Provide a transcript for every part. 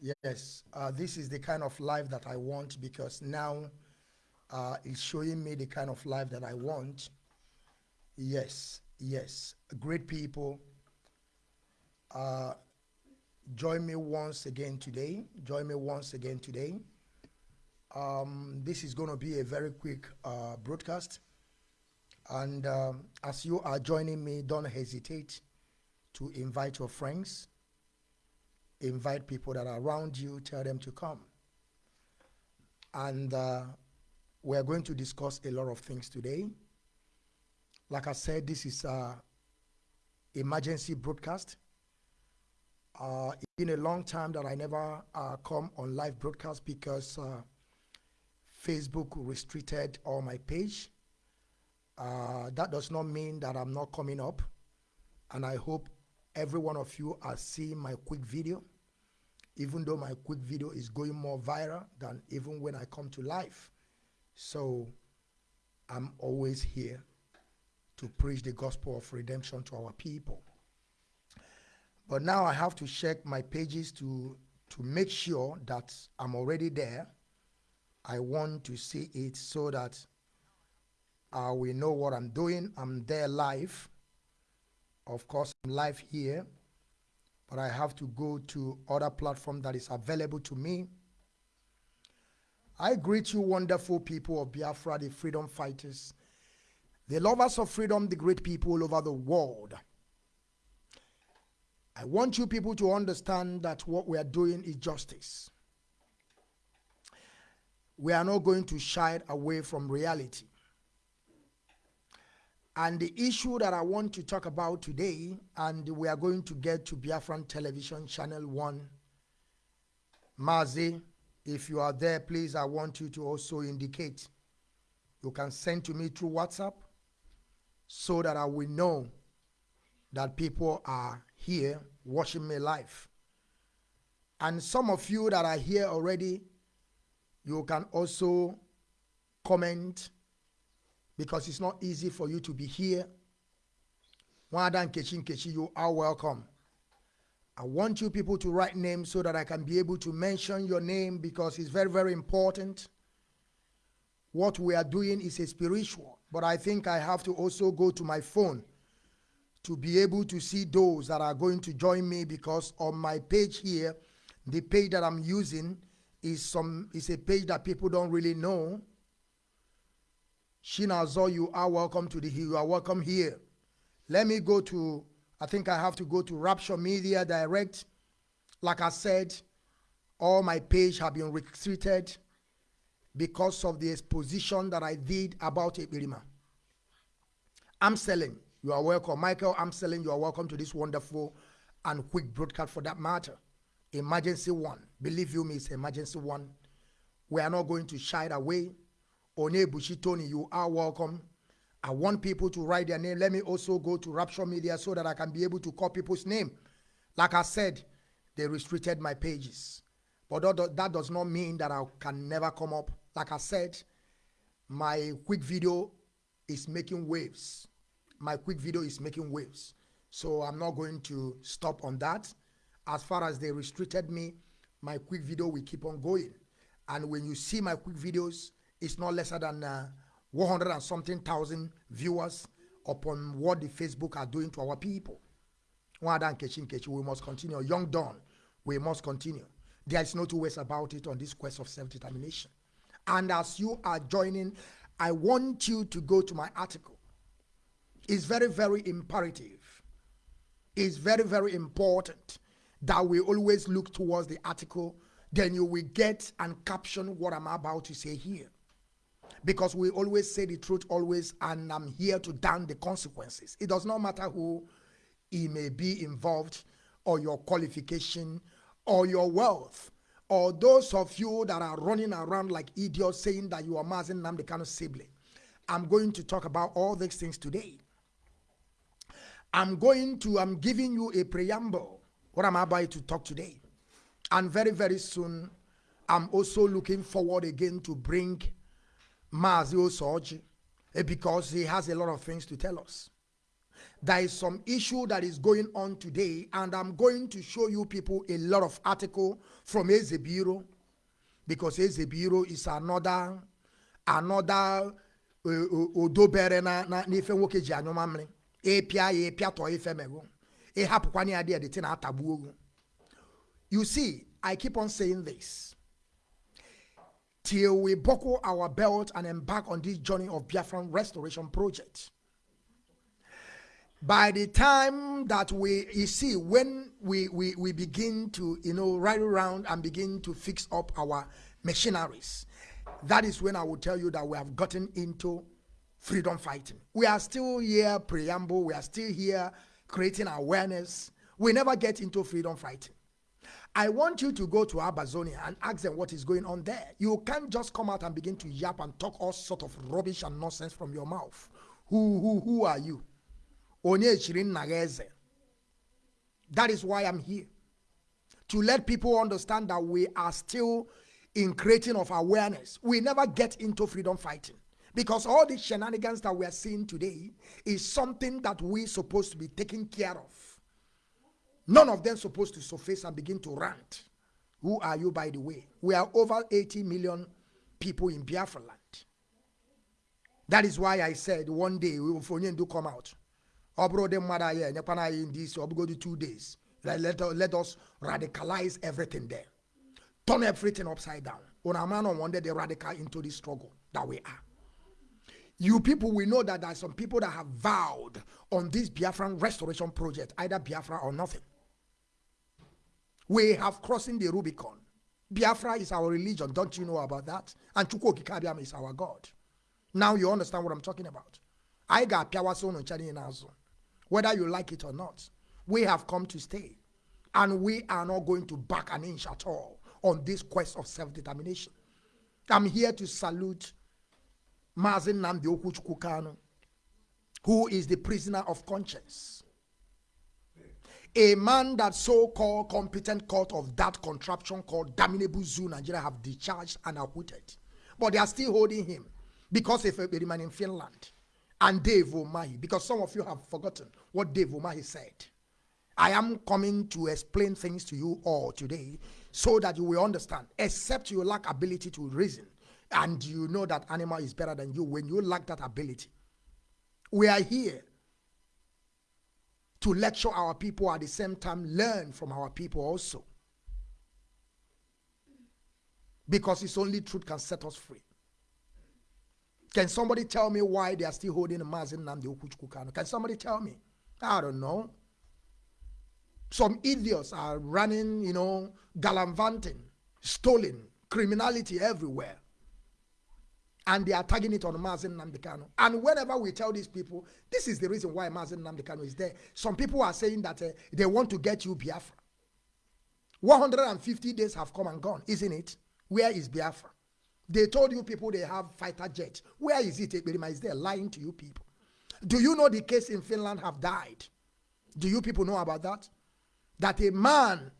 Yes, uh, this is the kind of life that I want because now uh, it's showing me the kind of life that I want. Yes, yes, great people. Uh, join me once again today. Join me once again today. Um, this is going to be a very quick uh, broadcast. And um, as you are joining me, don't hesitate to invite your friends invite people that are around you, tell them to come. And uh, we're going to discuss a lot of things today. Like I said, this is a emergency broadcast. Uh, it's been a long time that I never uh, come on live broadcast because uh, Facebook restricted all my page. Uh, that does not mean that I'm not coming up. And I hope every one of you are seeing my quick video, even though my quick video is going more viral than even when I come to life. So I'm always here to preach the gospel of redemption to our people. But now I have to check my pages to, to make sure that I'm already there. I want to see it so that uh, we know what I'm doing. I'm there live of course, I'm live here, but I have to go to other platform that is available to me. I greet you, wonderful people of Biafra, the freedom fighters, the lovers of freedom, the great people all over the world. I want you people to understand that what we are doing is justice. We are not going to shy away from reality. And the issue that I want to talk about today, and we are going to get to Biafran Television Channel 1. Mazi, if you are there, please, I want you to also indicate. You can send to me through WhatsApp so that I will know that people are here watching me live. And some of you that are here already, you can also comment because it's not easy for you to be here. Wada Nkechi Nkechi, you are welcome. I want you people to write names so that I can be able to mention your name because it's very, very important. What we are doing is a spiritual, but I think I have to also go to my phone to be able to see those that are going to join me because on my page here, the page that I'm using is some is a page that people don't really know Shinazo, you are welcome to the you are welcome here. Let me go to, I think I have to go to Rapture Media Direct. Like I said, all my page have been restricted because of the exposition that I did about Ebirima. I'm selling. You are welcome. Michael, I'm selling. You are welcome to this wonderful and quick broadcast for that matter. Emergency one. Believe you me, it's emergency one. We are not going to shy away Onebushi Tony, you are welcome. I want people to write their name. Let me also go to Rapture Media so that I can be able to call people's name. Like I said, they restricted my pages. But that does not mean that I can never come up. Like I said, my quick video is making waves. My quick video is making waves. So I'm not going to stop on that. As far as they restricted me, my quick video will keep on going. And when you see my quick videos, it's not lesser than uh, 100 and something thousand viewers upon what the Facebook are doing to our people. We must continue. Young Dawn, we must continue. There is no two ways about it on this quest of self-determination. And as you are joining, I want you to go to my article. It's very, very imperative. It's very, very important that we always look towards the article. Then you will get and caption what I'm about to say here because we always say the truth always and i'm here to down the consequences. It does not matter who he may be involved or your qualification or your wealth or those of you that are running around like idiots saying that you are Mazi Nnamdi Kanu sibling. I'm going to talk about all these things today. I'm going to i'm giving you a preamble. What I'm about to talk today? And very very soon i'm also looking forward again to bring Mazi Osoji eh, because he has a lot of things to tell us. there is some issue that is going on today, and I'm going to show you people a lot of article from Ezebiro because Ezebiro is another another odobere na na n'ife nwoke ji anyụ mamịrị ịpịa ya ịpịatọ ife megụ ịhapụkwana ya dị edete na atagbu ogu you see i keep on saying this till we buckle our belt and embark on this journey of biafran restoration project. By the time that we you see when we we, we begin to you know ride around and begin to fix up our machineries that is when i will tell you that we have gotten into freedom fighting. We are still here preamble we are still here creating awareness. We never get into freedom fighting I want you to go to Ambazonia and ask them what is going on there. You can't just come out and begin to yap and talk all sort of rubbish and nonsense from your mouth. Who who who are you? That is why I'm here. To let people understand that we are still in creating of awareness. We never get into freedom fighting. Because all the shenanigans that we are seeing today is something that we're supposed to be taking care of. None of them supposed to surface and begin to rant. Who are you, by the way? We are over 80 million people in Biafra land. That is why I said one day we will do come out. Ọ bụrụ ụdị mmadụ anyị enyekwana anyị ndị isi ọ two days. Let, let, us radicalize everything there. Turn everything upside down. Una man on one day they radical into the struggle that we are. You people we know that there are some people that have vowed on this biafran restoration project either biafra or nothing we have crossing the rubicon biafra is our religion don't you know about that and chukwu okike is our god now you understand what i'm talking about I got ncha niile whether you like it or not. We have come to stay. And we are not going to back an inch at all on this quest of self determination. I'm here to salute Mazi Nnamdi Okuchukukano, who is the prisoner of conscience. A man that so-called competent court of that contraption called Damnable Zoo Nigeria have discharged and acquitted. But they are still holding him because if he remain in Finland and Dave Umahi, because some of you have forgotten what Dave Umahi said. I am coming to explain things to you all today so that you will understand, except you lack ability to reason and you know that animal is better than you when you lack that ability. We are here to lecture our people at the same time learn from our people also. Because it's only truth can set us free. Can somebody tell me why they are still holding a Mazi Nnamdi Okuchukukano? Can somebody tell me? I don't know. Some idiots are running, you know, gallivanting, stealing, criminality everywhere. And they are tagging it on Mazi Nnamdi Kanu. And whenever we tell these people, this is the reason why Mazi Nnamdi Kanu is there. Some people are saying that uh, they want to get you Biafra. 150 days have come and gone, isn't it? Where is Biafra? They told you people they have fighter jets. Where is it? There lying to you people. Do you know the case in Finland have died? Do you people know about that? That a man,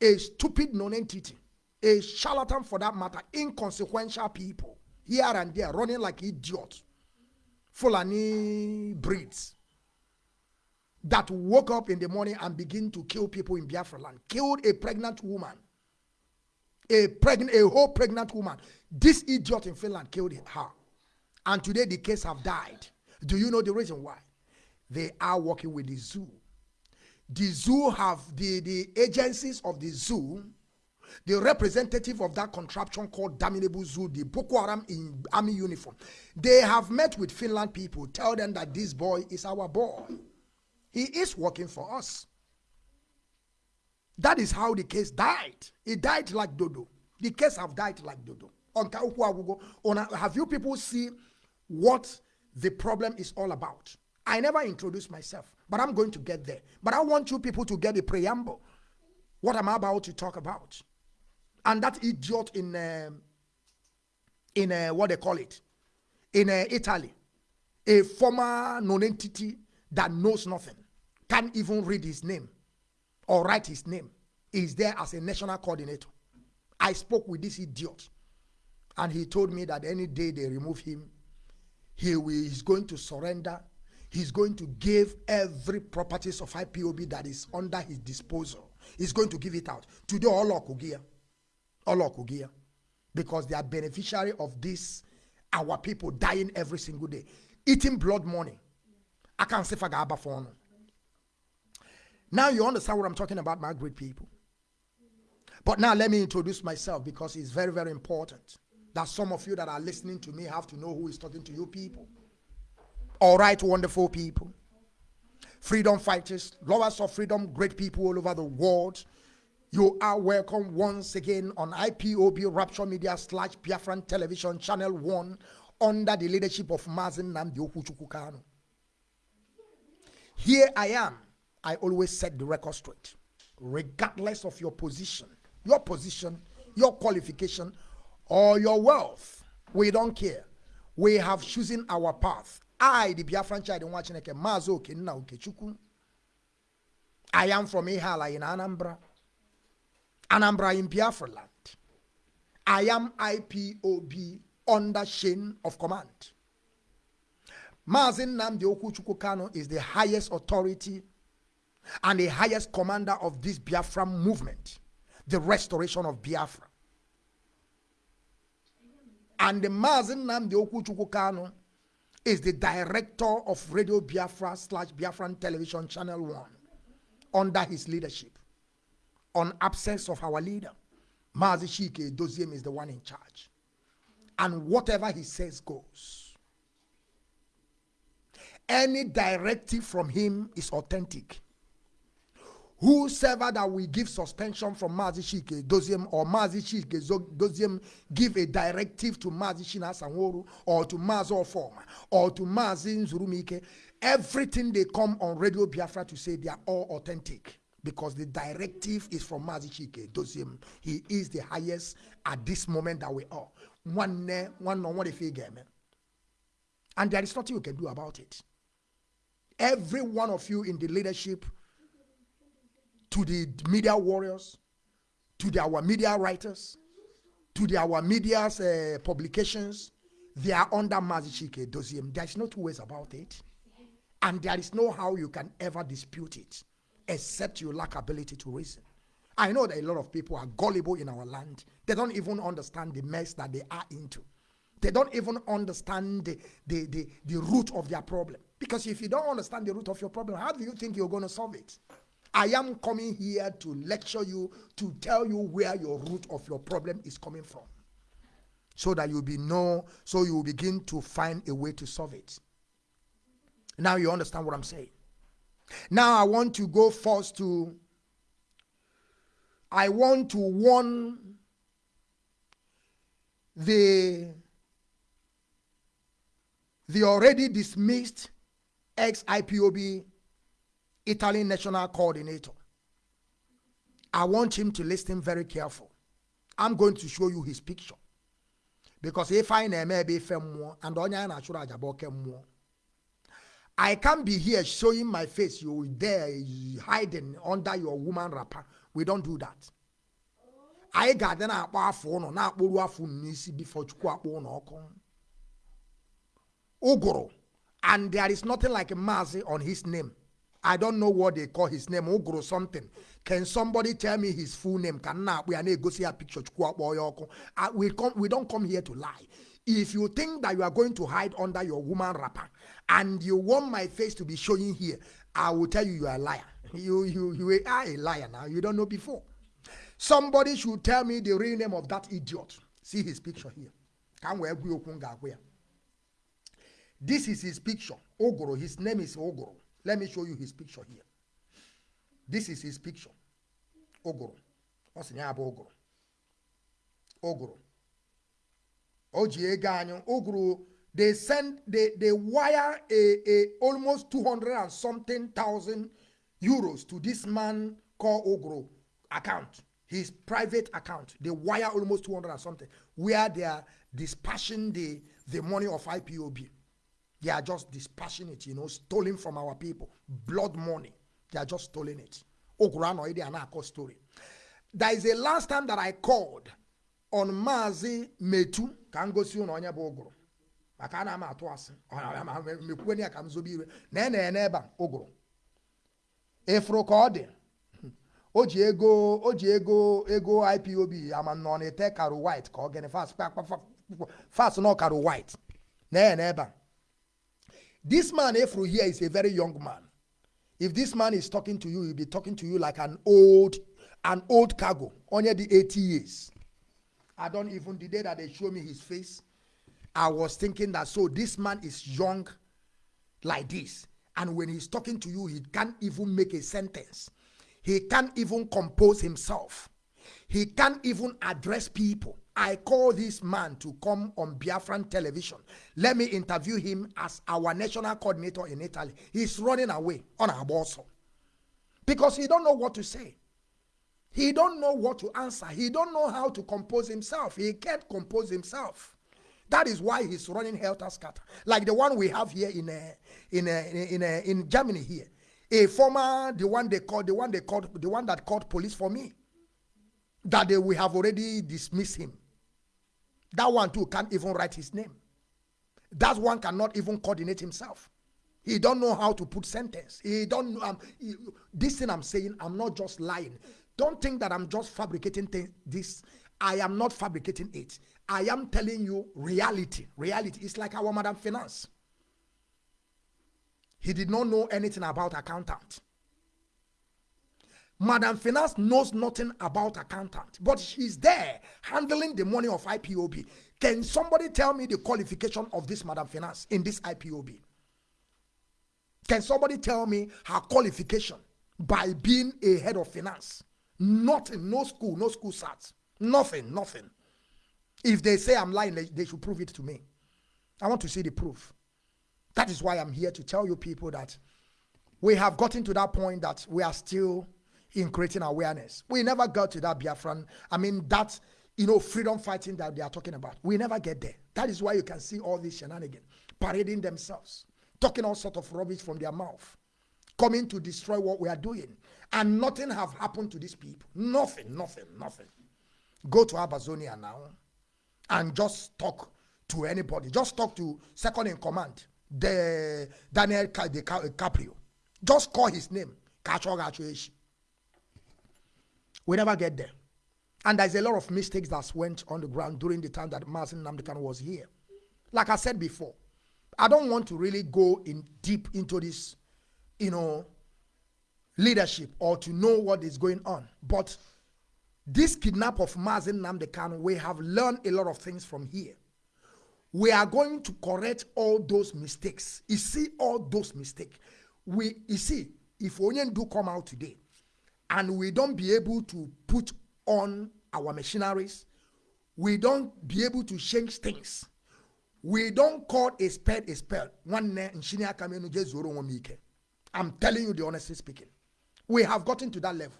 a stupid non-entity, a charlatan for that matter, inconsequential people, here and there, running like idiots, Fulani breeds, that woke up in the morning and begin to kill people in Biafra land, killed a pregnant woman, a pregnant, a whole pregnant woman. This idiot in Finland killed her. And today the case have died. Do you know the reason why? They are working with the zoo. The zoo have the, the agencies of the zoo, the representative of that contraption called Damnable Zoo, the Boko Haram in army uniform. They have met with Finland people, tell them that this boy is our boy. He is working for us. That is how the case died. It died like Dodo. The case have died like Dodo. Have you people see what the problem is all about? I never introduced myself, but I'm going to get there. But I want you people to get the preamble. What am I about to talk about? And that idiot in uh, in uh, what they call it in uh, Italy, a former non-entity that knows nothing, can't even read his name or write his name, is there as a national coordinator. I spoke with this idiot, and he told me that any day they remove him, he is going to surrender. he's going to give every properties of IPOB that is under his disposal. He's going to give it out. Today, all Okugia. Because they are beneficiary of this, our people dying every single day. Eating blood money. I can't say Fagaba for Now you understand what I'm talking about, my great people. But now let me introduce myself because it's very, very important that some of you that are listening to me have to know who is talking to you people. All right, wonderful people. Freedom fighters, lovers of freedom, great people all over the world. You are welcome once again on IPOB Rapture Media slash Biafran Television Channel 1 under the leadership of Mazi Nnamdi Okuchukukano. Here I am. I always set the record straight, regardless of your position, your position, your qualification, or your wealth. We don't care. We have chosen our path. I, the Biafran child in Wachineke, Mazo Kenna Ukechukwu. I am from Ihiala in Anambra. Anambra in Biafra land. I am IPOB under chain of command. Mazi Nnamdi Kanu is the highest authority and the highest commander of this Biafra movement, the restoration of Biafra. And the Mazi Nnamdi Kanu is the director of Radio Biafra slash Biafran Television Channel 1 under his leadership. On absence of our leader, Mazi Chika Edoziem is the one in charge. And whatever he says goes. Any directive from him is authentic. Whosoever that we give suspension from Mazi Chika Edoziem or Mazi Chika Edoziem give a directive to Mazi Shina Sanworu or to Mazi Ofoma or to Mazi Nzurumike, everything they come on Radio Biafra to say they are all authentic because the directive is from Mazi Chika Edoziem. He is the highest at this moment that we are. One one on if he game. And there is nothing you can do about it. Every one of you in the leadership to the media warriors, to the, our media writers, to the, our media's uh, publications, they are under Mazichike Doziem. There is no two ways about it. And there is no how you can ever dispute it, except you lack ability to reason. I know that a lot of people are gullible in our land. They don't even understand the mess that they are into. They don't even understand the, the, the, the root of their problem. Because if you don't understand the root of your problem, how do you think you're going to solve it? I am coming here to lecture you, to tell you where your root of your problem is coming from. So that you'll be know, so you begin to find a way to solve it. Now you understand what I'm saying. Now I want to go first to I want to warn the the already dismissed ex-IPOB Italian national coordinator. I want him to listen very careful. I'm going to show you his picture. Because if I may be more and more, I can't be here showing my face. You there hiding under your woman wrapper. We don't do that. I got then akpọ afọ ụnọ na-akpụrụ afọ n'isi before chukwu and there is nothing like a mazi on his name I don't know what they call his name. Ogro something. Can somebody tell me his full name? Can na we are go see a picture. Uh, we come. We don't come here to lie. If you think that you are going to hide under your woman wrapper and you want my face to be showing here, I will tell you you are a liar. You you you are a liar now. You don't know before. Somebody should tell me the real name of that idiot. See his picture here. This is his picture. Ogoro. His name is Ogoro. Let me show you his picture here. This is his picture. Ogoro. What's the Ogoro? Ogoro. Oji Ogoro. They send, they, they wire a, a almost 200 and something thousand euros to this man called Ogoro account. His private account. They wire almost 200 and something. Where they are dispatching the, the money of IPOB. They are just dispassionate, you know, stolen from our people. Blood money. They are just stolen it. Okurano ide anako story. There is a last time that I called on Mazi Metu. Can go see on Ogro. Maka a na-ama atụ asị. Mekwuo ya ka m zobe ire na ene n'ebe a ụgụrụ. Ịfụrụ ka ọ dị o ji ego o ji ego ego ipob ama nọ na-ete karo white ka ọ gịnị? Fast fast nọ karo white. Na ene n'ebe a. This man efuru here is a very young man. If this man is talking to you he'll be talking to you like an old an old cargo. Only the 80 years. I don't even the day that they show me his face i was thinking that so this man is young like this and when he's talking to you he can't even make a sentence he can't even compose himself he can't even address people I call this man to come on Biafran television. Let me interview him as our national coordinator in Italy. He's running away on our boss because he don't know what to say. He don't know what to answer. He don't know how to compose himself. He can't compose himself. That is why he's running helter skelter, like the one we have here in a, in a, in a, uh, in Germany here. A former, the one they called, the one they called, the one that called police for me. That they, we have already dismissed him. That one too can't even write his name. That one cannot even coordinate himself. He don't know how to put sentence. He don't know. Um, he, this thing I'm saying, I'm not just lying. Don't think that I'm just fabricating this. I am not fabricating it. I am telling you reality. Reality is like our Madam Finance. He did not know anything about accountant. Madam Finance knows nothing about accountant, but she's there handling the money of IPOB. Can somebody tell me the qualification of this Madam Finance in this IPOB? Can somebody tell me her qualification by being a head of finance? Nothing, no school, no school sats, nothing, nothing. If they say I'm lying, they, should prove it to me. I want to see the proof. That is why I'm here to tell you people that we have gotten to that point that we are still in creating awareness. We never got to that Biafran. I mean, that, you know, freedom fighting that they are talking about. We never get there. That is why you can see all these shenanigans parading themselves, talking all sort of rubbish from their mouth, coming to destroy what we are doing. And nothing have happened to these people. Nothing, nothing, nothing. Go to Ambazonia now and just talk to anybody. Just talk to second in command, the Daniel Caprio. Just call his name. We never get there. And there's a lot of mistakes that went on the ground during the time that Martin Namdekan was here. Like I said before, I don't want to really go in deep into this, you know, leadership or to know what is going on. But this kidnap of Mazin Namdekan, we have learned a lot of things from here. We are going to correct all those mistakes. You see, all those mistakes. We, you see, if Onyen do come out today, and we don't be able to put on our machineries, we don't be able to change things. We don't call a spade a spade. I'm telling you the honestly speaking. We have gotten to that level.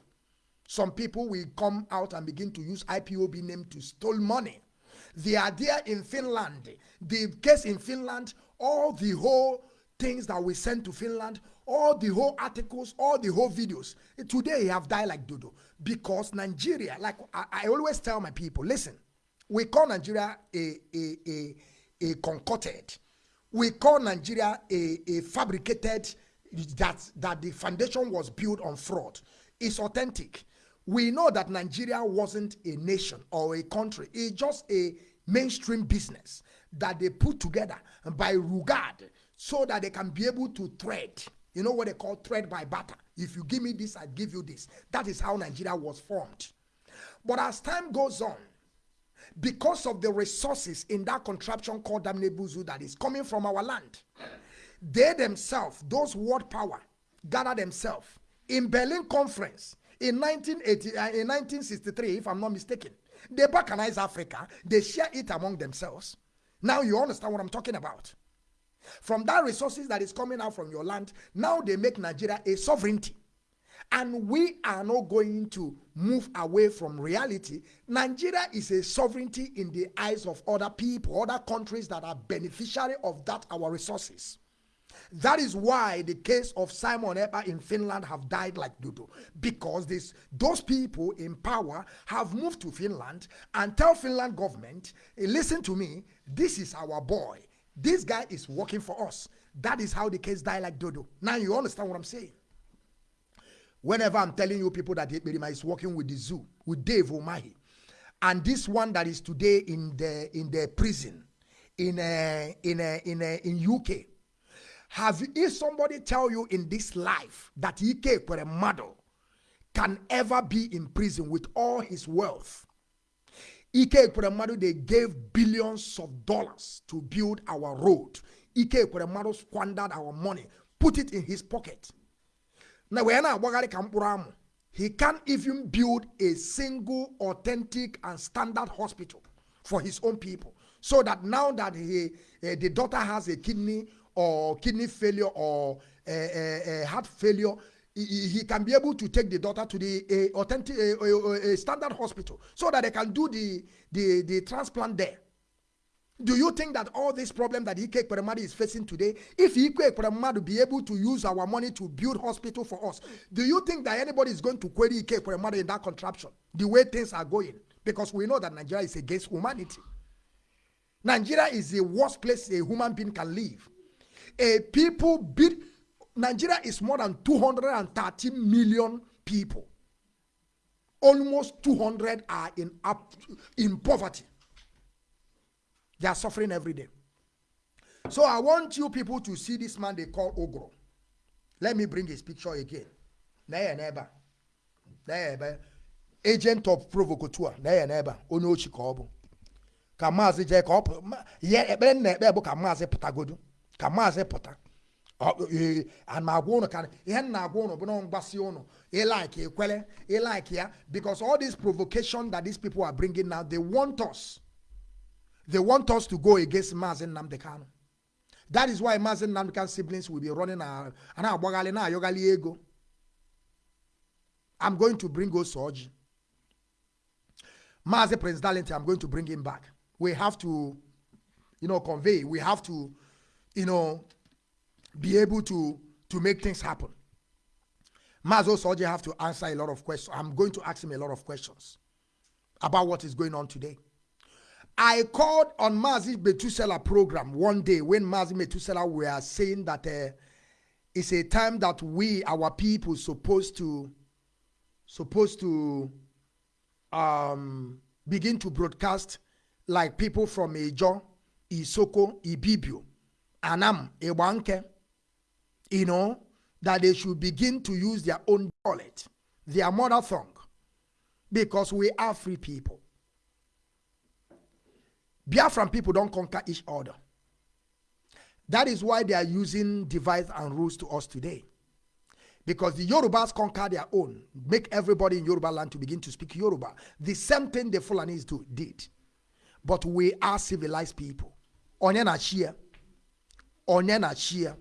Some people will come out and begin to use IPOB name to steal money. The idea in Finland, the case in Finland, all the whole things that we send to Finland, all the whole articles, all the whole videos. Eh, today, have died like dodo because Nigeria, like I, I, always tell my people, listen, we call Nigeria a, a, a, a concocted, we call Nigeria a, a fabricated, that, that the foundation was built on fraud. It's authentic. We know that Nigeria wasn't a nation or a country, it's just a mainstream business that they put together by regard so that they can be able to trade you know what they call trade by barter. If you give me this, I give you this. That is how Nigeria was formed. But as time goes on, because of the resources in that contraption called Damnebuzu that is coming from our land, they themselves, those world power, gather themselves in Berlin Conference in 1980, uh, in 1963, if I'm not mistaken. They balkanize Africa. They share it among themselves. Now you understand what I'm talking about. From that resources that is coming out from your land, now they make Nigeria a sovereignty. And we are not going to move away from reality. Nigeria is a sovereignty in the eyes of other people, other countries that are beneficiary of that our resources. That is why the case of Simon Ekpa in Finland have died like dodo. Because this, those people in power have moved to Finland and tell Finland government, hey, listen to me, this is our boy This guy is working for us. That is how the case die like dodo. Now you understand what I'm saying. Whenever I'm telling you people that Ekperima is working with the zoo, with Dave Umahi, and this one that is today in the in the prison in a, in a, in a, in UK, have if somebody tell you in this life that Ike Ekweremadu can ever be in prison with all his wealth? Ike Ekweremadu they gave billions of dollars to build our road. Ike Ekweremadu squandered our money, put it in his pocket. Now when I Kampuramu, he can't even build a single authentic and standard hospital for his own people. So that now that he, uh, the daughter has a kidney or kidney failure or uh, uh, heart failure, he, he, can be able to take the daughter to the authentic standard hospital so that they can do the, the, the transplant there. Do you think that all this problem that Ike Ekweremadu is facing today, if Ike Ekweremadu be able to use our money to build hospital for us, do you think that anybody is going to query Ike Ekweremadu in that contraption? The way things are going, because we know that Nigeria is against humanity. Nigeria is the worst place a human being can live. A people bid Nigeria is more than 230 million people. Almost 200 are in up in poverty. They are suffering every day. So I want you people to see this man they call Ogro. Let me bring his picture again. Agent of provocateur. There, neighbor. Ono Chikobo. ka maazị jee ka ọ ihe ekpere nna ekpe bụ ka ka maazị pụta ana agwa ụnụ ka ihe nna agwa ụnụ bụ na mgbasi ụnụ ịlaiki ekwele ịlaiki ya. Because all this provocation that these people are bringing now they want us. They want us to go against maazị Nnamdi that is why maazị Nnamdi siblings will be running a na-agbaghalị na-ayọghalị ego. I'm going to bring Osoji Maazị Prince Darlington I'm going to bring him back. We have to, you know, convey. We have to, you know, be able to to make things happen. Mazo Soji have to answer a lot of questions. I'm going to ask him a lot of questions about what is going on today. I called on Mazi Metusela program one day when Mazi Metusela were saying that uh, it's a time that we, our people, supposed to supposed to um, begin to broadcast like people from Ejo, Isoko, Ibibio, Anam, Ewanke, you know, that they should begin to use their own dialect, their mother tongue, because we are free people. Biafran people don't conquer each other. That is why they are using device and rules to us today. Because the Yorubas conquer their own, make everybody in Yoruba land to begin to speak Yoruba. The same thing the Fulanis do, did but we are civilized people. Onye na chia. Onye na.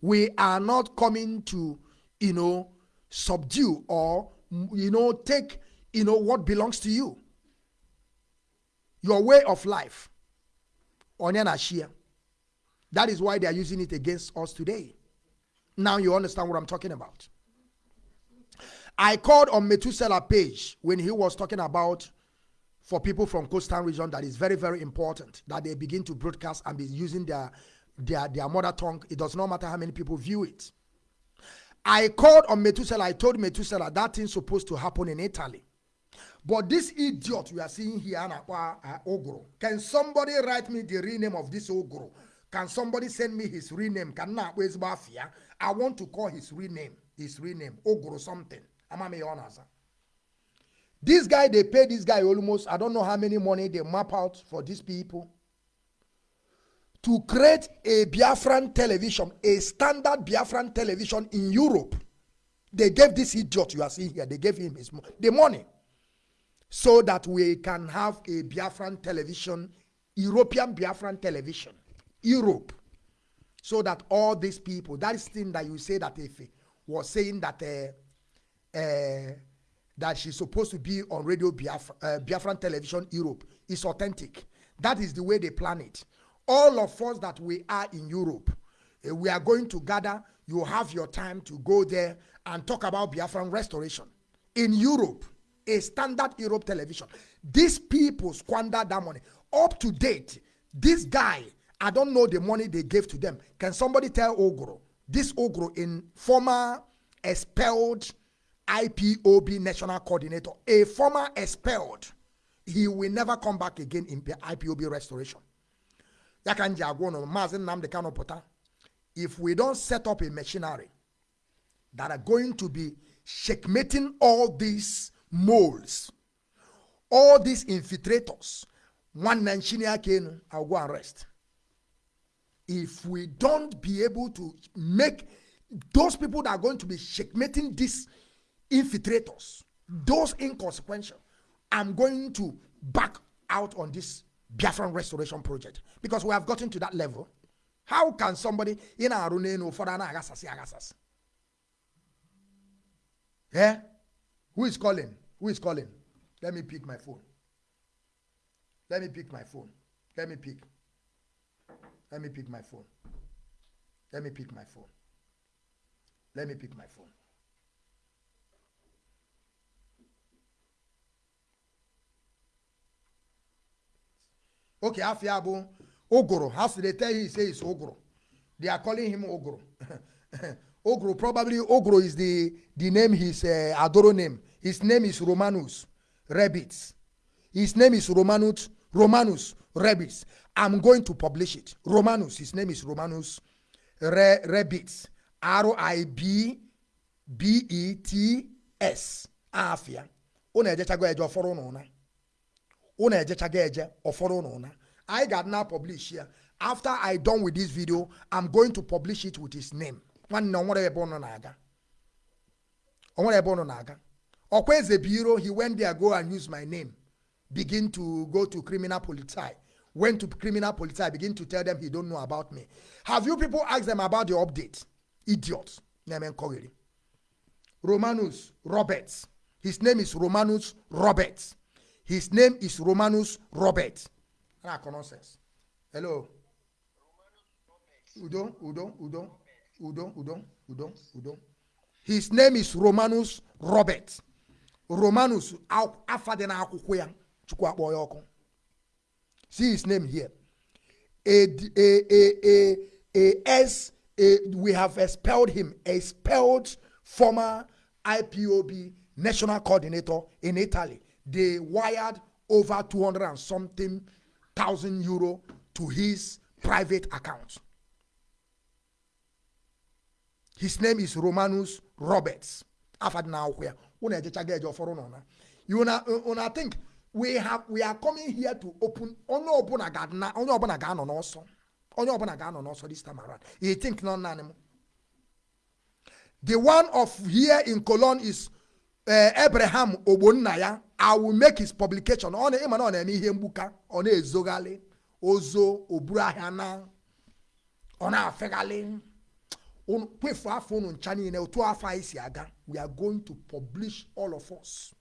We are not coming to, you know, subdue or, you know, take, you know, what belongs to you. Your way of life. Onye na chia. That is why they are using it against us today. Now you understand what I'm talking about. I called on Methuselah page when he was talking about for people from coastal region that is very, very important that they begin to broadcast and be using their, their, their mother tongue. It does not matter how many people view it. I called on Methuselah. I told Methuselah that thing's supposed to happen in Italy. But this idiot we are seeing here, uh, Ogro, can somebody write me the real name of this Ogro? Can somebody send me his real name? Can? I want to call his real name. His real name. Ogro something. I'm a honest. This guy, they pay this guy almost, I don't know how many money they map out for these people to create a Biafran television, a standard Biafran television in Europe. They gave this idiot you are seeing here, they gave him his the money so that we can have a Biafran television, European Biafran television, Europe. So that all these people, that is thing that you say that if was saying that uh, uh, that she's supposed to be on Radio Biafra, uh, Biafran Television Europe is authentic. That is the way they plan it. All of us that we are in Europe, uh, we are going to gather. You have your time to go there and talk about Biafran restoration. In Europe, a standard Europe television. These people squander that money. Up to date, this guy I don't know the money they gave to them. Can somebody tell Ogro? This Ogro in former expelled IPOB national coordinator, a former expelled, he will never come back again in IPOB restoration. If we don't set up a machinery that are going to be checkmating all these moles, all these infiltrators, one Nanchinia Kenu, I'll go and rest. If we don't be able to make those people that are going to be checkmating these infiltrators, those inconsequential, I'm going to back out on this Biafran restoration project because we have gotten to that level. How can somebody in our no for agasas? Yeah? Who is calling? Who is calling? Let me pick my phone. Let me pick my phone. Let me pick. Let me pick my phone. Let me pick my phone. Let me pick my phone. Okay, Afiabu, Ogoro. How should they tell you he says Ogoro? They are calling him Ogoro. Ogro, probably Ogro is the, the name, his uh, Adoro name. His name is Romanus Rebits. His name is Romanus, Romanus Rebits. I'm going to publish it. Romanus, his name is Romanus Re, Rebits. R-I-B-B-E-T-S. Afia. Una ejechago eje ọfọrọ n'ụna. Una ejechago eje ọfọrọ n'ụna. I got now publish here. After I done with this video, I'm going to publish it with his name. nwanne nwere ebe ọ na-aga. Ọ nwere ebe ọ na-aga. Ọkwa eze biro he went there go and use my name. Begin to go to criminal police went to criminal police begin to tell them he don't know about me. Have you people asked them about the update? Idiots. Na-eme nkọgheri romanus roberts. His name is romanus roberts his name is romanus roberts na-akọ nonsense hello udo udo udo Udo, Udo, Udo, Udo. His name is Romanus Robert. Romanus afa dị n'akwụkwọ ya Chukwu akpọ ya ọkụ. See his name here. A, a, a, a, a S, a, we have expelled him, expelled former IPOB national coordinator in Italy. They wired over 200 and something thousand euro to his private account. his name is romanus roberts. Ọfọrọ nọ na you na una think we have we are coming here to open onye ọbụla ga-na onye ọbụla ga-anọ n'ọsọ onye ọbụla ga-anọ n'ọsọ this time around. You think nọ naanị m the one of here in Cologne is uh, Abraham ogbonna ya I will make his publication. Ọ na ịma na ọ na-eme ihe mgbuka ọ na-ezoghalị ozo oburu ahịa na ọ na-afeghalị kwefu afọ unu ncha niile otu afọ anyị si aga we are going to publish all of us.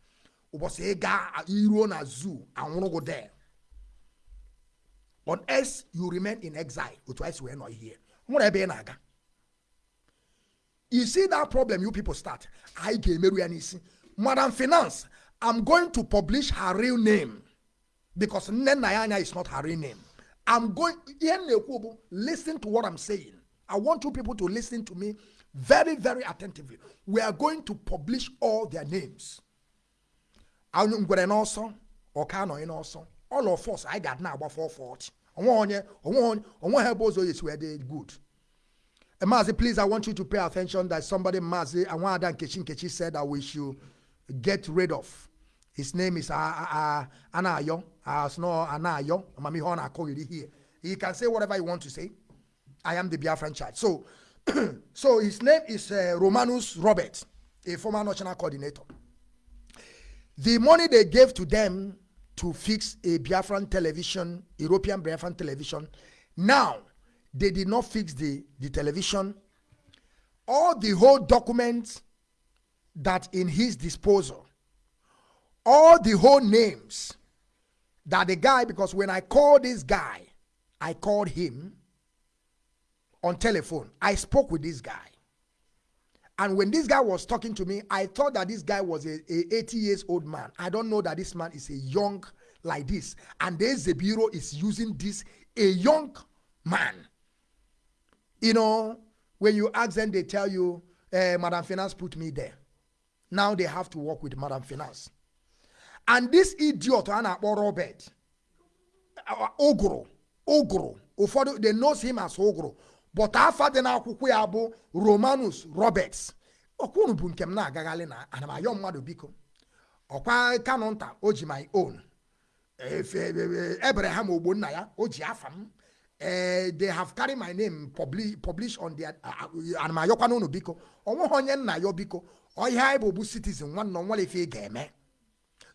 Ụbọchị ịga iruo na zoo anwụrụgụ there. Unless you remain in exile otu anyị si wee nọ ihe nwere ebe ị na-aga. You see that problem you people start anyị ga-emerụ ya n'isi. Madam finance i'm going to publish her real name because nne nna ya anya is not her real name i'm going listen to what i'm saying I want you people to listen to me very, very attentively. We are going to publish all their names. Nọ n'ọsọ. All of us, I got now about 440. Onwe onye, onwe onye, onwe ha ebe ụzọ yesi wee dị good. Mazi, please, I want you to pay attention that somebody, Mazi, Awada Nkechi Nkechi said that we should get rid of. His name is uh, uh, Anayo. Uh, no, Anayo. Mami Hona here. He can say whatever he want to say. I am the Biafran child. So, so his name is uh, Romanus Robert, a former national coordinator. The money they gave to them to fix a Biafran television, European Biafran television, now they did not fix the, the television. All the whole documents that in his disposal, all the whole names that the guy, because when I called this guy, I called him on telephone. I spoke with this guy. And when this guy was talking to me, I thought that this guy was a, a 80 years old man. I don't know that this man is a young like this. And then the bureau is using this, a young man. You know, when you ask them, they tell you, uh, Madam Finance put me there. Now they have to work with Madam Finance. And this idiot, Anna Robert, uh, Ogro, Ogro, ụfọdụ they knows him as Ogro, but afa dị n'akwụkwọ ya bụ Romanus Roberts. Ọkwụnụ bụ nke m na-agagharị na ana m mmadụ biko. Ọkwa kanụ nta o ji my own. Efe Abraham Ogbonna ya o ji afa m. Eh, they have carried my name publish, on their ana m ayọkwa n'ụnụ biko o nweghị onye nna ya biko ọhịa anyị bụ bụ citizen nwanne nwere ife ị ga-eme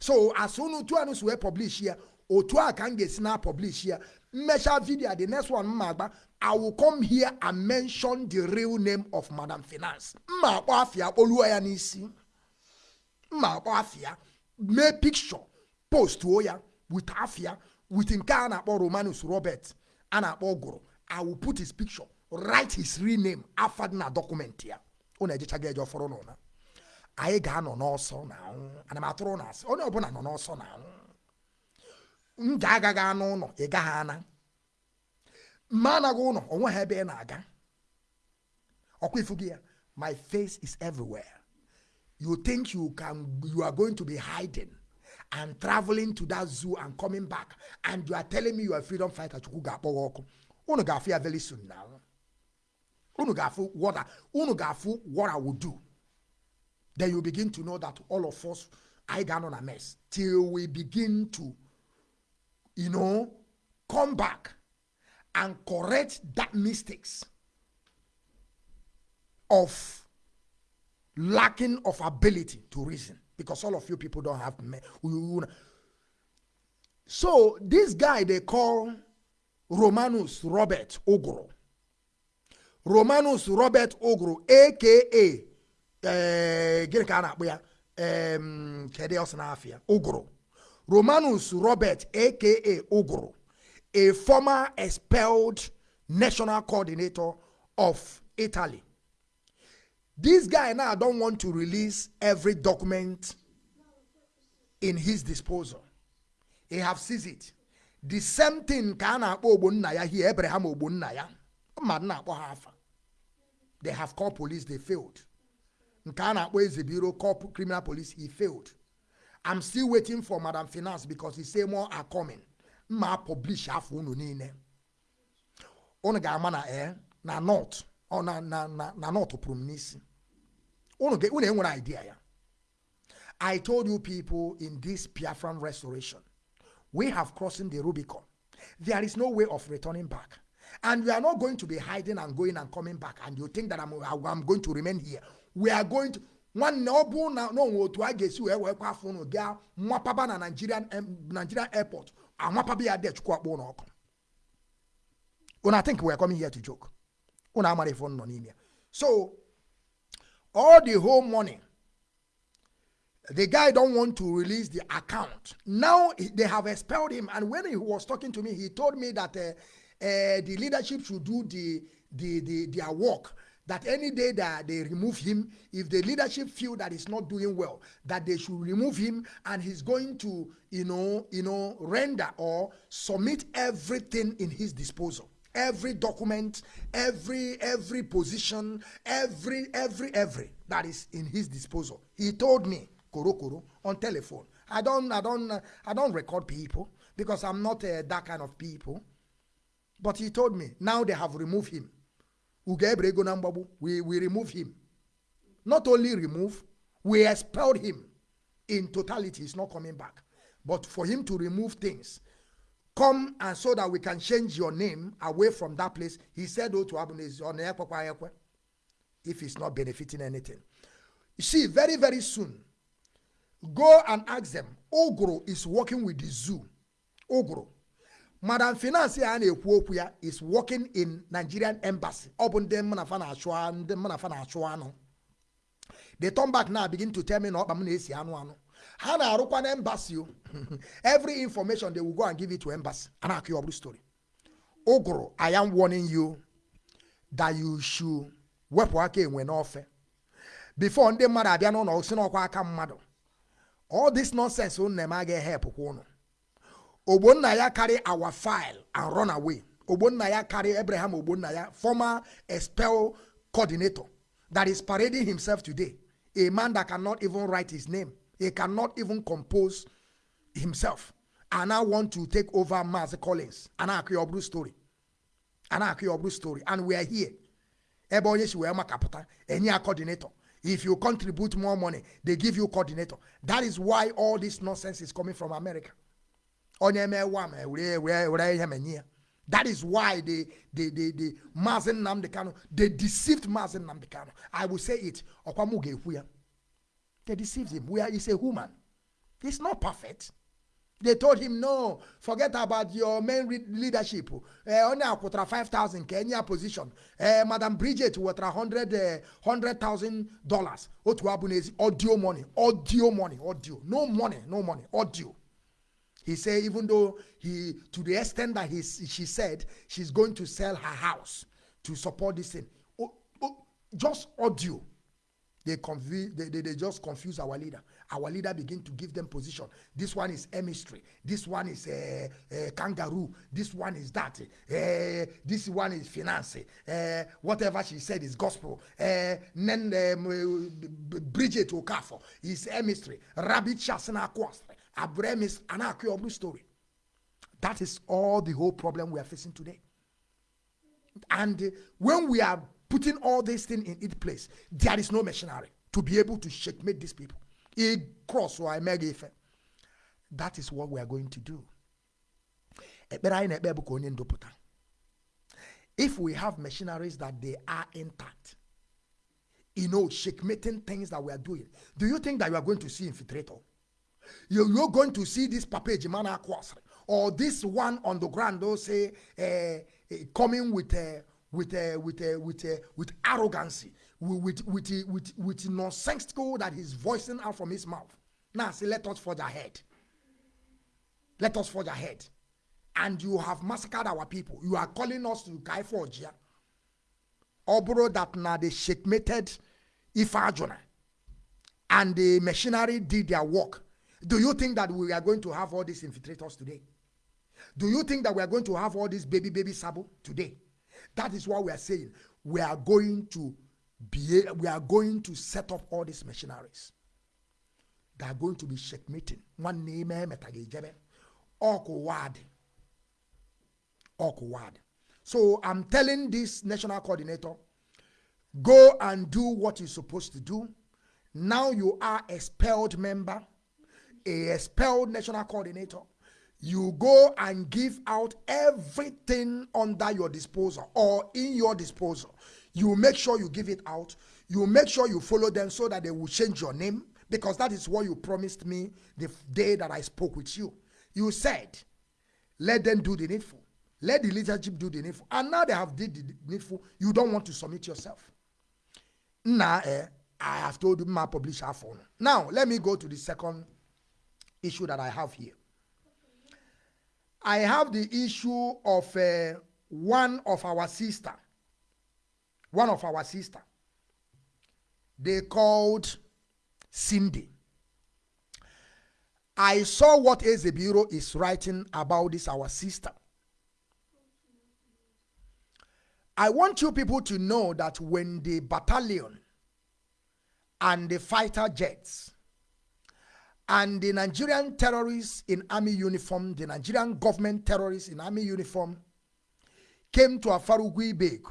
so as unu tu anụ si wee publish ya otu a ka m ga-esi na publish ya mmecha video the next one mma agba i will come here and mention the real name of madam finance. Mma akpọ afịa kpoluo ya n'isi mma akpọ afịa mee picture postuo ya with afịa with nke a na-akpọ romanus robert a na-akpọ gụrụ i will put his picture write his real name afa dị na document ya. Unu ejechaga eje ọfọrọ n'ụna anyị ga-anọ n'ọsọ na anwụ. Ana m atụrụ na asị onye ọbụla nọ n'ọsọ na anwụ. M ga-agaghị anụ ụlọ ị gaghị ana. Mma anaghị ụlọ o nweghị ebe ị na-aga. Ọkwa ifu ya my face is everywhere. You think you can you are going to be hiding and traveling to that zoo and coming back and you are telling me you are freedom fighter chukwu ga-akpọ ọkụ. Unu ga-afụ ya very soon now unu ga-afụ what unu ga-afụ what I will do. Then you begin to know that all of us I got on a mess till we begin to, you know, come back and correct that mistakes of lacking of ability to reason because all of you people don't have me. So this guy they call Romanus Robert Ogro. Romanus Robert Ogro, aka gịnị ka a na-akpọ ya ọsọ n'afịa Ogro. Romanus Robert aka Ogro, a former expelled national coordinator of Italy. This guy now don't want to release every document in his disposal. He have seized it. The same thing ka a na-akpọ ogbonna ya here, ogbonna ya. Mmadụ na-akpọ ha afa. They have called police, they failed. Nke a na-akpọ eze biro called criminal police, he failed. I'm still waiting for Madam Finance because he say more are coming. Mma publish afọ unu niile. Unu ga-ama na eh, na north, ọ na na na na north pụrụ m n'isi. Unu ga- unu enwere idea ya. I told you people in this Biafran restoration, we have crossing the Rubicon. There is no way of returning back. And we are not going to be hiding and going and coming back. And you think that I'm, I'm going to remain here. We are going to. nwanne ọ bụ na na onwe otu a ga-esi wee wee kwa afọ unu gaa nwapaba na Nigerian Nigerian airport. Anwapaba ya dị chukwu akpọ ụlọ ọkụ unu I think we are coming here to joke? Unu amara ife nọ n'ime ya. so all the whole money the guy don't want to release the account. Now he- they have expelled him. And when he was talking to me he told me that uh, uh, the leadership should do the, the, the their work that any day that they remove him if the leadership feel that he's not doing well that they should remove him and he's going to you know you know render or submit everything in his disposal. Every document every every position every every every that is in his disposal. He told me koro koro on telephone. I don't i don't i don't record people because i'm not uh, that kind of people. But he told me now they have removed him We we remove him. Not only remove we expelled him in totality. He's not coming back. But for him to remove things come and so that we can change your name away from that place he said oh to abunezi if it's not benefiting anything. You see very very soon go and ask them. Ogro is working with the zoo. Ogro madam finance a na-ekwu okwu ya is working in nigerian embassy. Ọ bụ ndị mụ na fa na-achụ ndị mụ na fa na-achụ anụ. They turn back now begin to tell me na ọkpa m na-esi anụ anụ. Ha na-arụkwa na embassy o. Every information they will go and give it to embassy. A na-akụ ya ọ bụrụ story. Ụgụrụ i am warning you that you should wepụ aka enwe n'ofe. Before ndị mmadụ abịa n'ụlọ si n'ọkwa aka mmadụ all this nonsense unu na-eme agaghị help unu. Ogbonna ya carry our file and run away Ogbonnaya carry Abraham Ogbonnaya, former expel coordinator, that is parading himself today. A man that cannot even write his name, he cannot even compose himself. And I want to take over Master Collins. And I Obru story. And I Obru story. And we are here. Ebonyi si wema kapata. Any coordinator. If you contribute more money, they give you coordinator. That is why all this nonsense is coming from America. That is why they they they they Mazi Nnamdi Kanu they deceived Mazi Nnamdi Kanu. I will say it. They deceived him. We are he's a human. He's not perfect. They told him, no, forget about your main leadership. Uh, only a 5,000 Kenya position. Uh, Madam Bridget, what a hundred, uh, hundred thousand dollars. Audio money, audio money, audio. No money, no money, audio. He said, even though he, to the extent that he, she said she's going to sell her house to support this thing. Oh, oh, just audio. They, confuse, they, they, they just confuse our leader. Our leader begin to give them position. This one is chemistry. This one is uh, uh, kangaroo. This one is that. Uh, this one is finance. Uh, whatever she said is gospel. Uh, then um, Bridget Okafo is chemistry. Rabbit Shasana Kwastre. Abraham is an story. That is all the whole problem we are facing today. And when we are putting all these things in its place, there is no machinery to be able to checkmate these people. cross or That is what we are going to do. If we have machineries that they are intact, you know, checkmating things that we are doing, do you think that you are going to see infiltrator? You're going to see this Papa Jimana Kwasri or this one on the ground, they'll say, uh, uh, coming with uh, with uh, with uh, with uh, with arrogancy, with with with, with, with nonsensical that he's voicing out from his mouth. Now say, let us forge ahead. Let us forge ahead. And you have massacred our people. You are calling us to Kai Forgia. Obro that now they checkmated Ifajona. And the machinery did their work. Do you think that we are going to have all these infiltrators today? Do you think that we are going to have all these baby, baby sabo today? That is what we are saying. We are going to be, we are going to set up all these machineries. They are going to be checkmating. One name, eh, Awkward. Awkward. So I'm telling this national coordinator, go and do what you're supposed to do. Now you are expelled member, a expelled national coordinator you go and give out everything under your disposal or in your disposal. You make sure you give it out. You make sure you follow them so that they will change your name because that is what you promised me the day that I spoke with you. You said, let them do the needful. Let the leadership do the needful. And now they have did the needful. You don't want to submit yourself. Now, eh, I have told my publisher phone. Now, let me go to the second issue that I have here. I have the issue of uh, one of our sister. One of our sister. They called Cindy. I saw what Ezebiro is writing about this, our sister. I want you people to know that when the battalion and the fighter jets and the Nigerian terrorists in army uniform, the Nigerian government terrorists in army uniform, came to Afarugui Beku,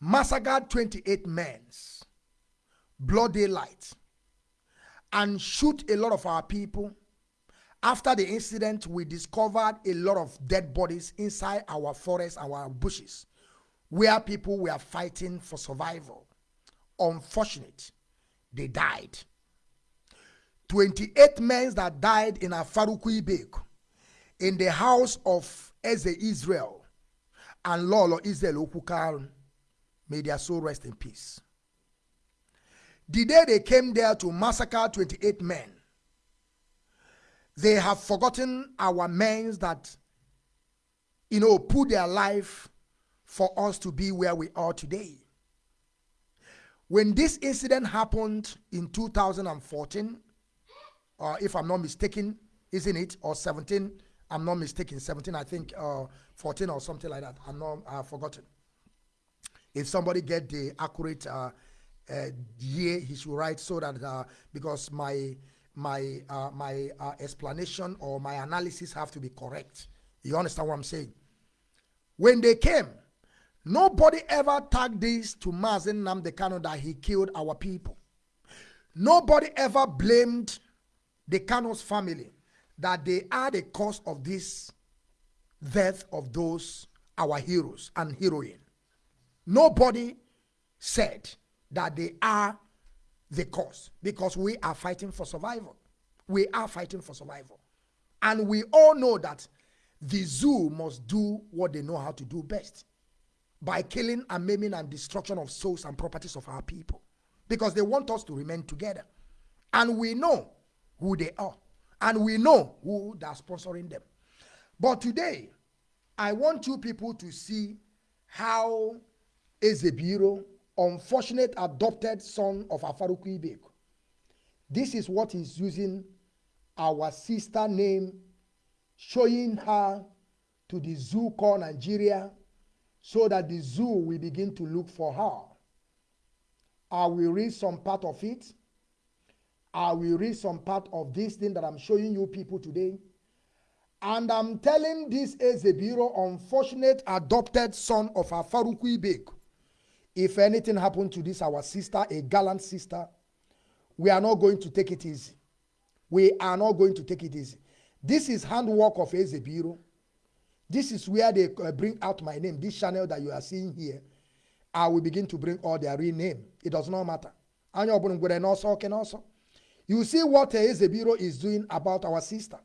massacred 28 men, blood daylight, and shoot a lot of our people. After the incident, we discovered a lot of dead bodies inside our forests, our bushes, where people were fighting for survival. Unfortunate, they died. 28 men that died in Afarukui Bek in the house of Eze Israel and Lolo Israel Okukar. May their soul rest in peace. The day they came there to massacre 28 men, they have forgotten our men that, you know, put their life for us to be where we are today. When this incident happened in 2014, or if I'm not mistaken, isn't it? Or 17, I'm not mistaken, 17, I think, uh, 14 or something like that. I'm not, I've forgotten. If somebody get the accurate uh, uh, year, he should write so that uh, because my my uh, my uh, explanation or my analysis have to be correct. You understand what I'm saying? When they came, nobody ever tagged this to Mazi Nnamdi Kanu that he killed our people. Nobody ever blamed the Kano's family that they are the cause of this death of those our heroes and heroine. Nobody said that they are the cause because we are fighting for survival. We are fighting for survival. And we all know that the zoo must do what they know how to do best by killing and maiming and destruction of souls and properties of our people because they want us to remain together. And we know who they are and we know who they sponsoring them. But today, I want you people to see how Ezebiro, unfortunate adopted son of Afaruku Ibeko, this is what he's using our sister name, showing her to the zoo called Nigeria so that the zoo will begin to look for her. I will read some part of it I will read some part of this thing that I'm showing you people today. And I'm telling this Ezebiro, unfortunate adopted son of Afaruku Ibek, if anything happened to this, our sister, a gallant sister, we are not going to take it easy. We are not going to take it easy. This is handwork of Ezebiro. This is where they uh, bring out my name. This channel that you are seeing here, I will begin to bring all their real name. It does not matter. Anya obunu ngwere n'ọsọ oke n'ọsọ. You see what Ezebiro is doing about our sister.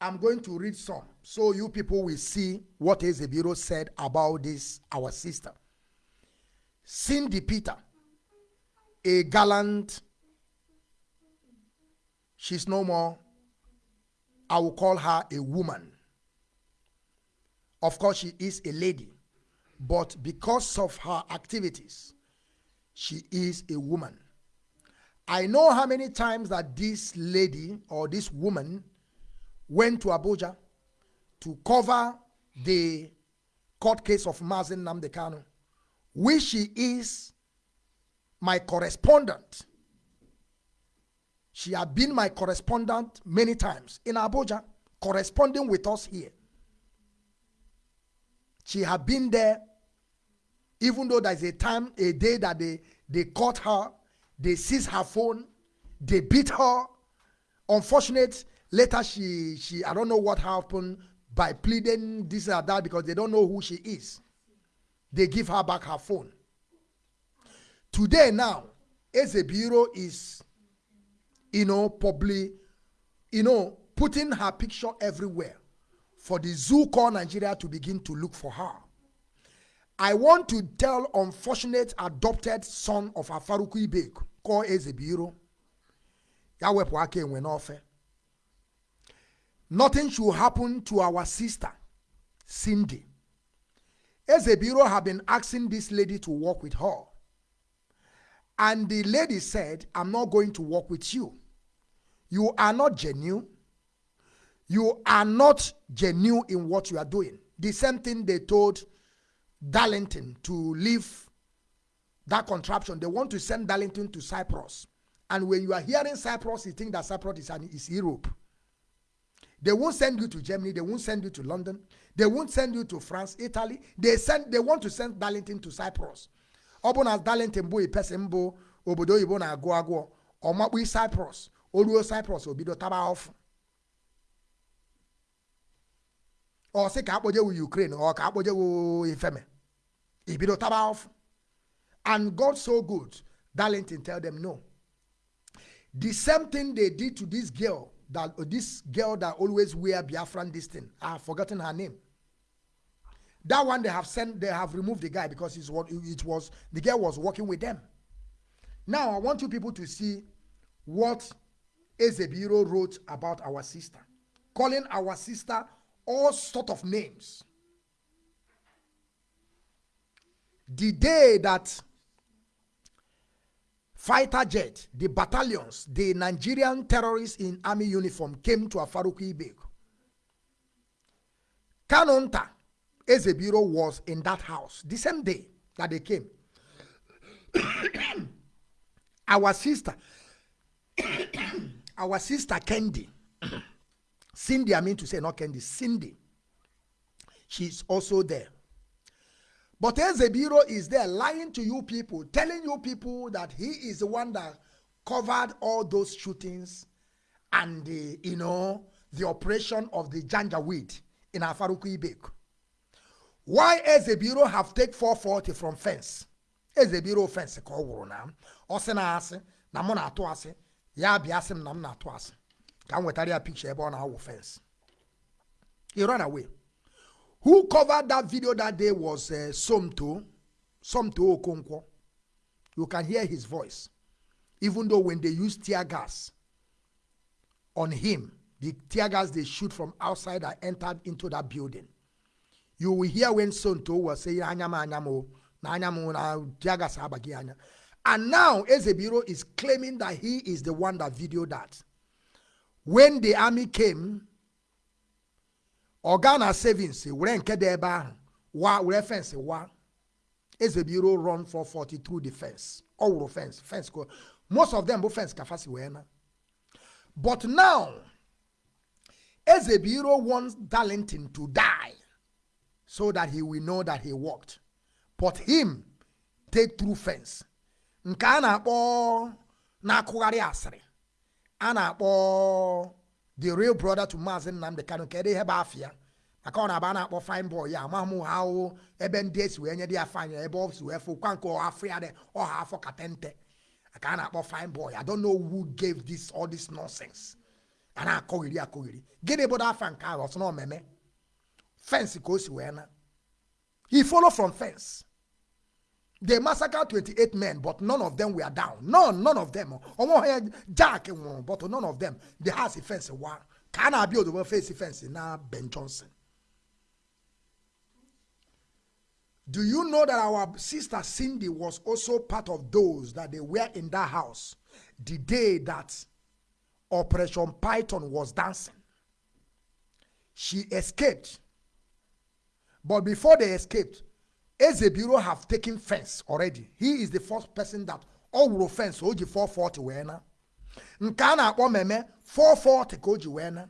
I'm going to read some so you people will see what Ezebiro said about this, our sister. Cindy Peter, a gallant, she's no more, I will call her a woman. Of course, she is a lady, but because of her activities, she is a woman. I know how many times that this lady or this woman went to Abuja to cover the court case of Mazi Nnamdi Kanu, which she is my correspondent. She had been my correspondent many times in Abuja, corresponding with us here. She had been there, even though there's a time, a day that they, they caught her they seized her phone. They beat her. Unfortunate. Later, she she I don't know what happened by pleading this or that because they don't know who she is. They give her back her phone. Today now, Ezebiro is, you know, probably, you know, putting her picture everywhere for the zoo called Nigeria to begin to look for her. I want to tell unfortunate adopted son of Afaruku Ibek kọọ eze bụ ya wepụ aka enwe n'ofe. Nothing should happen to our sister cindy. Eze biro have been asking this lady to work with her. And the lady said i'm not going to work with you. You are not genuine. You are not genuine in what you are doing. The same thing they told darlington to leave that contraption. They want to send Darlington to Cyprus. And when you are hearing Cyprus, you think that Cyprus is, an, is Europe. They won't send you to Germany. They won't send you to London. They won't send you to France, Italy. They send. They want to send Darlington to Cyprus. Ọbụ na Darlington bụ person bụ obodo oyibo na-agụ agụọ ọmakpụ Cyprus oruo Cyprus obido taba ọfụ. Ọ sị ka akpọjewu Ukraine ọ ka akpọjewu Ifeme ibido taba ọfụ. And God so good, Darlington tell them no. The same thing they did to this girl, that uh, this girl that always wear Biafran this thing. I have forgotten her name. That one they have sent, they have removed the guy because it's what it was. The girl was working with them. Now I want you people to see what Ezebiro wrote about our sister, calling our sister all sort of names. The day that fighter jet, the battalions, the Nigerian terrorists in army uniform came to Afaruku Ibek Kanonta Ezebiro was in that house the same day that they came. our sister, our sister Candy, Cindy, I mean to say not Candy, Cindy, she's also there. But Ezebiro is there lying to you people, telling you people that he is the one that covered all those shootings and the, you know, the operation of the Janjaweed in Afaruku Ibek. Why Ezebiro have take 440 from fence? Ezebiro fence ka ọ wụrụ na. Ọ sị na asị na mụ na-atụ asị ya bịa sị na m na-atụ asị ka m wetara ya picture ebe ọ na-awụ fence. He ran away. Who covered that video that day was uh, Somto, Somto Okonkwo. You can hear his voice. Even though when they use tear gas on him, the tear gas they shoot from outside that entered into that building. You will hear when Somto was saying, Anyama, anyamo, anyamo, na tear gas. And now Ezebiro is claiming that he is the one that videoed that. When the army came, Organa savings were nke dị ebe ahụ wa were fence wa Ezebiro run for 40 through the fence. Ọ wụrụ fence fence most of them bụ fence ka fasi wee na. But now Ezebiro wants Darlington to die so that he will know that he walked but him take through fence. Nke a na-akpọ na-akụgharị asịrị. A na-akpọ the real brother to Maazị Nnamdi Kanu kedu ihe bụ afịa maka ọ na-aba na-akpọ fine boy ya amaghị m ha o ebe ndị esi wee nye dị ya fine ebe ọ si wee fụ kwa nke afọ ya dị ọha afọ katente ka a na-akpọ fine boy I don't know who gave this all this nonsense. A na-akọghiri akọghiri gịnị bụ afa nke ahụ ọsọ na omeme fence ka o si wee na he follow from fence they massacred 28 men but none of them were down. None none of them. Ọnwa ha jack but none of them. The house fence wa. Ka a na-abịa ozugbo face fence? Na Ben Johnson. Do you know that our sister Cindy was also part of those that they were in that house the day that Operation Python was dancing? She escaped. But before they escaped Ezebiro have taken fence already. He is the first person that will fence oji 440 wee na. Nke a na-akpọ meme 440 ka o ji wee na.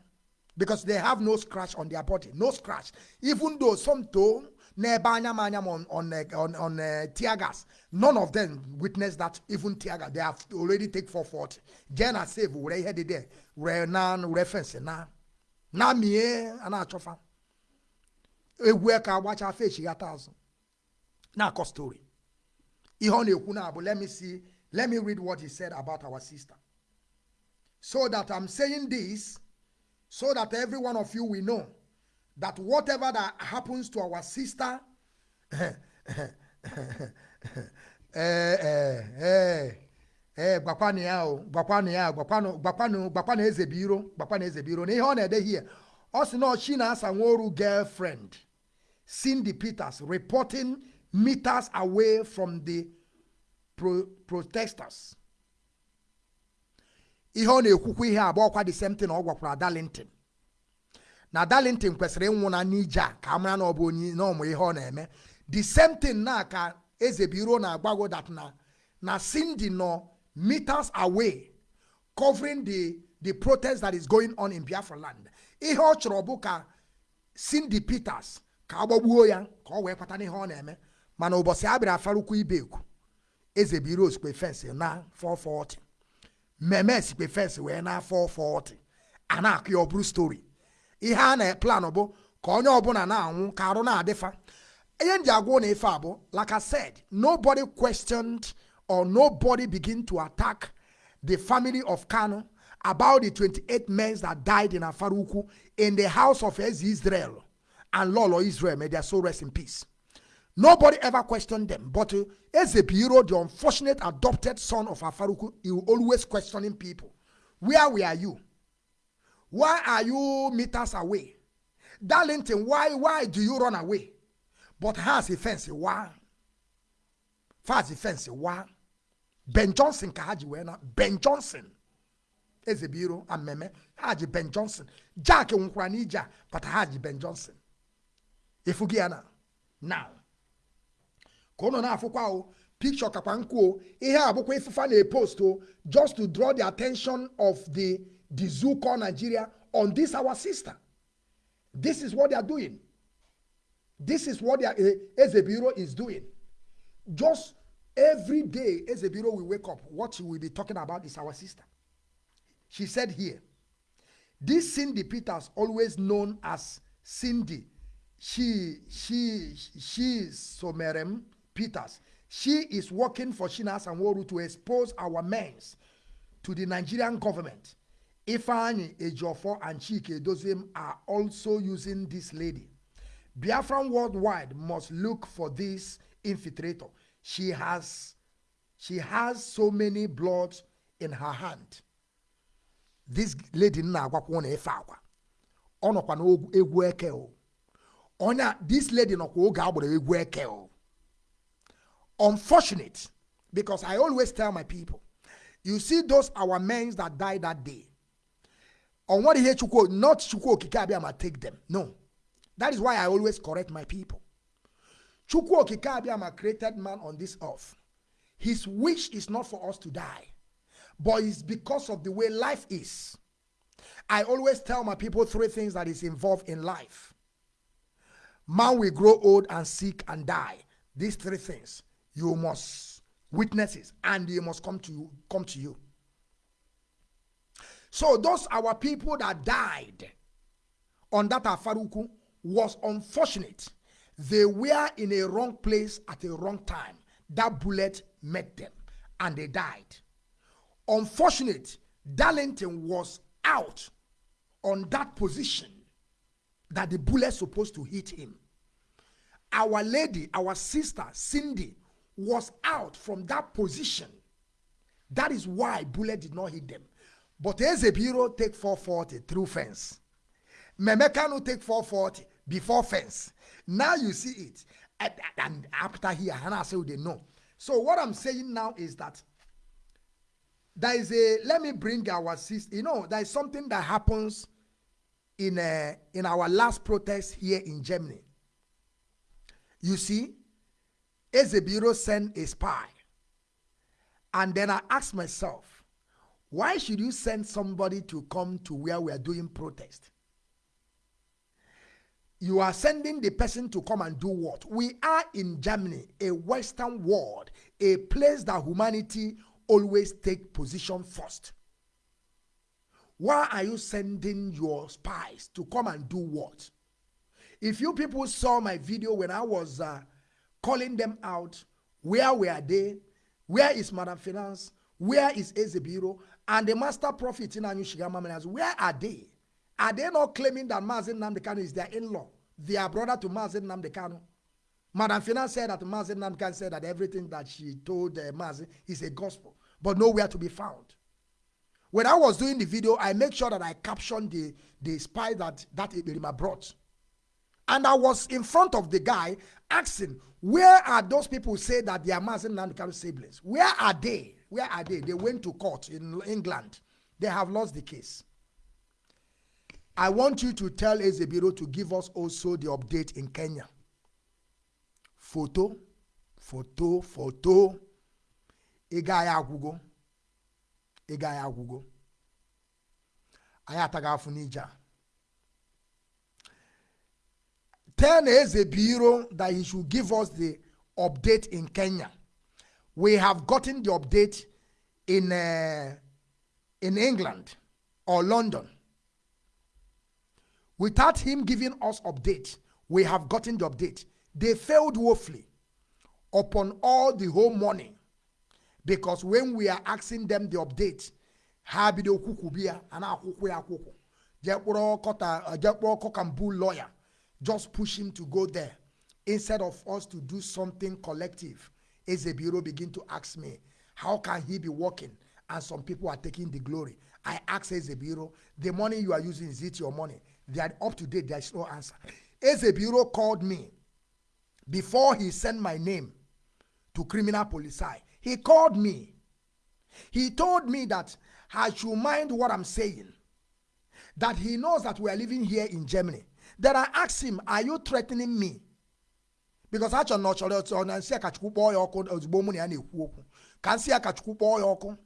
Because they have no scratch on their body, no scratch. Even though some toe n'ebe anya ma anya on on uh, on, on uh, tear gas, none of them witnessed that even tear gas. They have already take 440. Jena save were ihe dị there were na were fence na na mie a na-achọfa. Egwu ka agbacha fechi ya azụ. Na-akọ story. Ihe na-ekwu let me see let me read what he said about our sister. So that i'm saying this so that every one of you will know that whatever that happens to our sister eh eh eh eh gwakwanụ ya o gwakwanụ ya gwakwanụ gwakwanụ gwakwanụ eze biro gwakwanụ eze biro. Na ihe ọ na-ede hie ọ sị na ọchị na-asa nwa oru girlfriend Cindy Peters reporting meters away from the pro protesters. ihe ọ na-ekwukwa ihe abụọ kwa the same thing ọ gwakwara Darlington. Na Darlington kwesịrị ịnwụ na n'ije a ka amara na ọ bụ onye na ọmụ ihe na-eme. The same thing na ka Ezebiro na-agbago that na na Cindy nọ meters away covering the the protest that is going on in Biafra land. Ihe ọ bụ ka Cindy Peters ka agbagbuo ya ka ọ wee kpata n'ihe ọ na-eme mana ụbọchị a bịara afarukwu ibeku Ezebiro sikwe fensị na 440 mmemme sikwe fensị wee na 440 a na-akụ ya ọ a na-plan bụ ka onye na-anwụ ka arụ na-adịfa ihe nji agwụ na ife like I said nobody questioned or nobody begin to attack the family of Kanu about the 28 men that died in Afarukwu in the house of Israel and Lolo Israel. May their soul rest in peace Nobody ever questioned them. But uh, Ezebiro, the unfortunate adopted son of Afaruku, he will always questioning people. Where were you? Why are you meters away? Darlington, why why do you run away? But has a fence, why? Fast fence, why? Ben Johnson ka haji wena. Ben Johnson. Ezebiro and Meme. Haji Ben Johnson. Jack nkwara n'ija, but haji Ben Johnson. efugi ya na now ka ụnụ na-afụkwa o picture kakwa nkwu o. Ihe a bụkwa ifufa na-epost o just to draw the attention of the the called nigeria on this our sister. This is what they are doing. This is what their uh, Ezebiro is doing. Just every day Ezebiro will wake up what she will be talking about is our sister. She said here this cindy peters always known as cindy she she she somerem peters. She is working for shinas and woru to expose our men to the nigerian government. Ifeanyi ejiofor and Chika Edoziem are also using this lady. Biafran worldwide must look for this infiltrator. She has she has so many blood in her hand. This lady na-agwakwa na efe akwa ọ nọkwa o. This lady nọkwa oge agbara egwu o unfortunate because i always tell my people you see those our men that died that day. On what ihe chukwu not chukwu okike abịa ma take them. No. That is why i always correct my people. Chukwu okike abịa ma created man on this earth. His wish is not for us to die but it's because of the way life is. I always tell my people three things that is involved in life. Man will grow old and sick and die. These three things you must witness it and they must come to you come to you. So those our people that died on that afaruku was unfortunate. They were in a wrong place at a wrong time. That bullet met them and they died. Unfortunate darlington was out on that position that the bullet supposed to hit him. Our lady our sister cindy was out from that position. That is why bullet did not hit them. But ezebiro take 440 through fence. Memekano take 440 before fence. Now you see it. And, and after here Hannah say they know. So what i'm saying now is that there is a let me bring our sister you know there is something that happens in uh, in our last protest here in germany. You see ezebiro sent a spy and then i asked myself why should you send somebody to come to where we are doing protest you are sending the person to come and do what? We are in Germany, a Western world, a place that humanity always take position first. Why are you sending your spies to come and do what? If you people saw my video when I was uh, calling them out, where were they? Where is Madam Finance? Where is Ezebiro? And the master prophet in Anyushigama where are they? Are they not claiming that Mazin Namdekano is their in-law, their brother to Mazin Namdekano? Madam Finance said that Mazin Namdekano said that everything that she told uh, Mazin is a gospel, but nowhere to be found. When I was doing the video, I make sure that I captioned the, the spy that that Iberima brought. And I was in front of the guy asking, where are those people say that they are Mazin Namdekano siblings? Where are they? Where are they? They went to court in England. They have lost the case. I want you to tell Ezebiro to give us also the update in Kenya. Photo, photo, photo. Ịga ya agwụgo. Ịga ya agwụgo. Tell Ezebiro that he should give us the update in Kenya. We have gotten the update in, uh, in England or London. Without him giving us update, we have gotten the update. They failed woefully upon all the whole morning because when we are asking them the update, ha bido kwukwu bịa a na-akwụkwụ ya kpọrọ kọkambu lawyer just push him to go there instead of us to do something collective. Ezebiro begin to ask me how can he be working and some people are taking the glory? I asked Ezebiro the money you are using is it your money? They are up to date there is no answer. Ezebiro called me. Before he sent my name to criminal police he called me. He told me that I should mind what I'm saying that he knows that we are living here in Germany Then I asked him, Are you threatening me? Because I not sure that on and say Kachukwu boy or ozugbo mu na ya na-ekwu okwu. Ka nsị ya Kachukwu kpọọ ya ọkụ.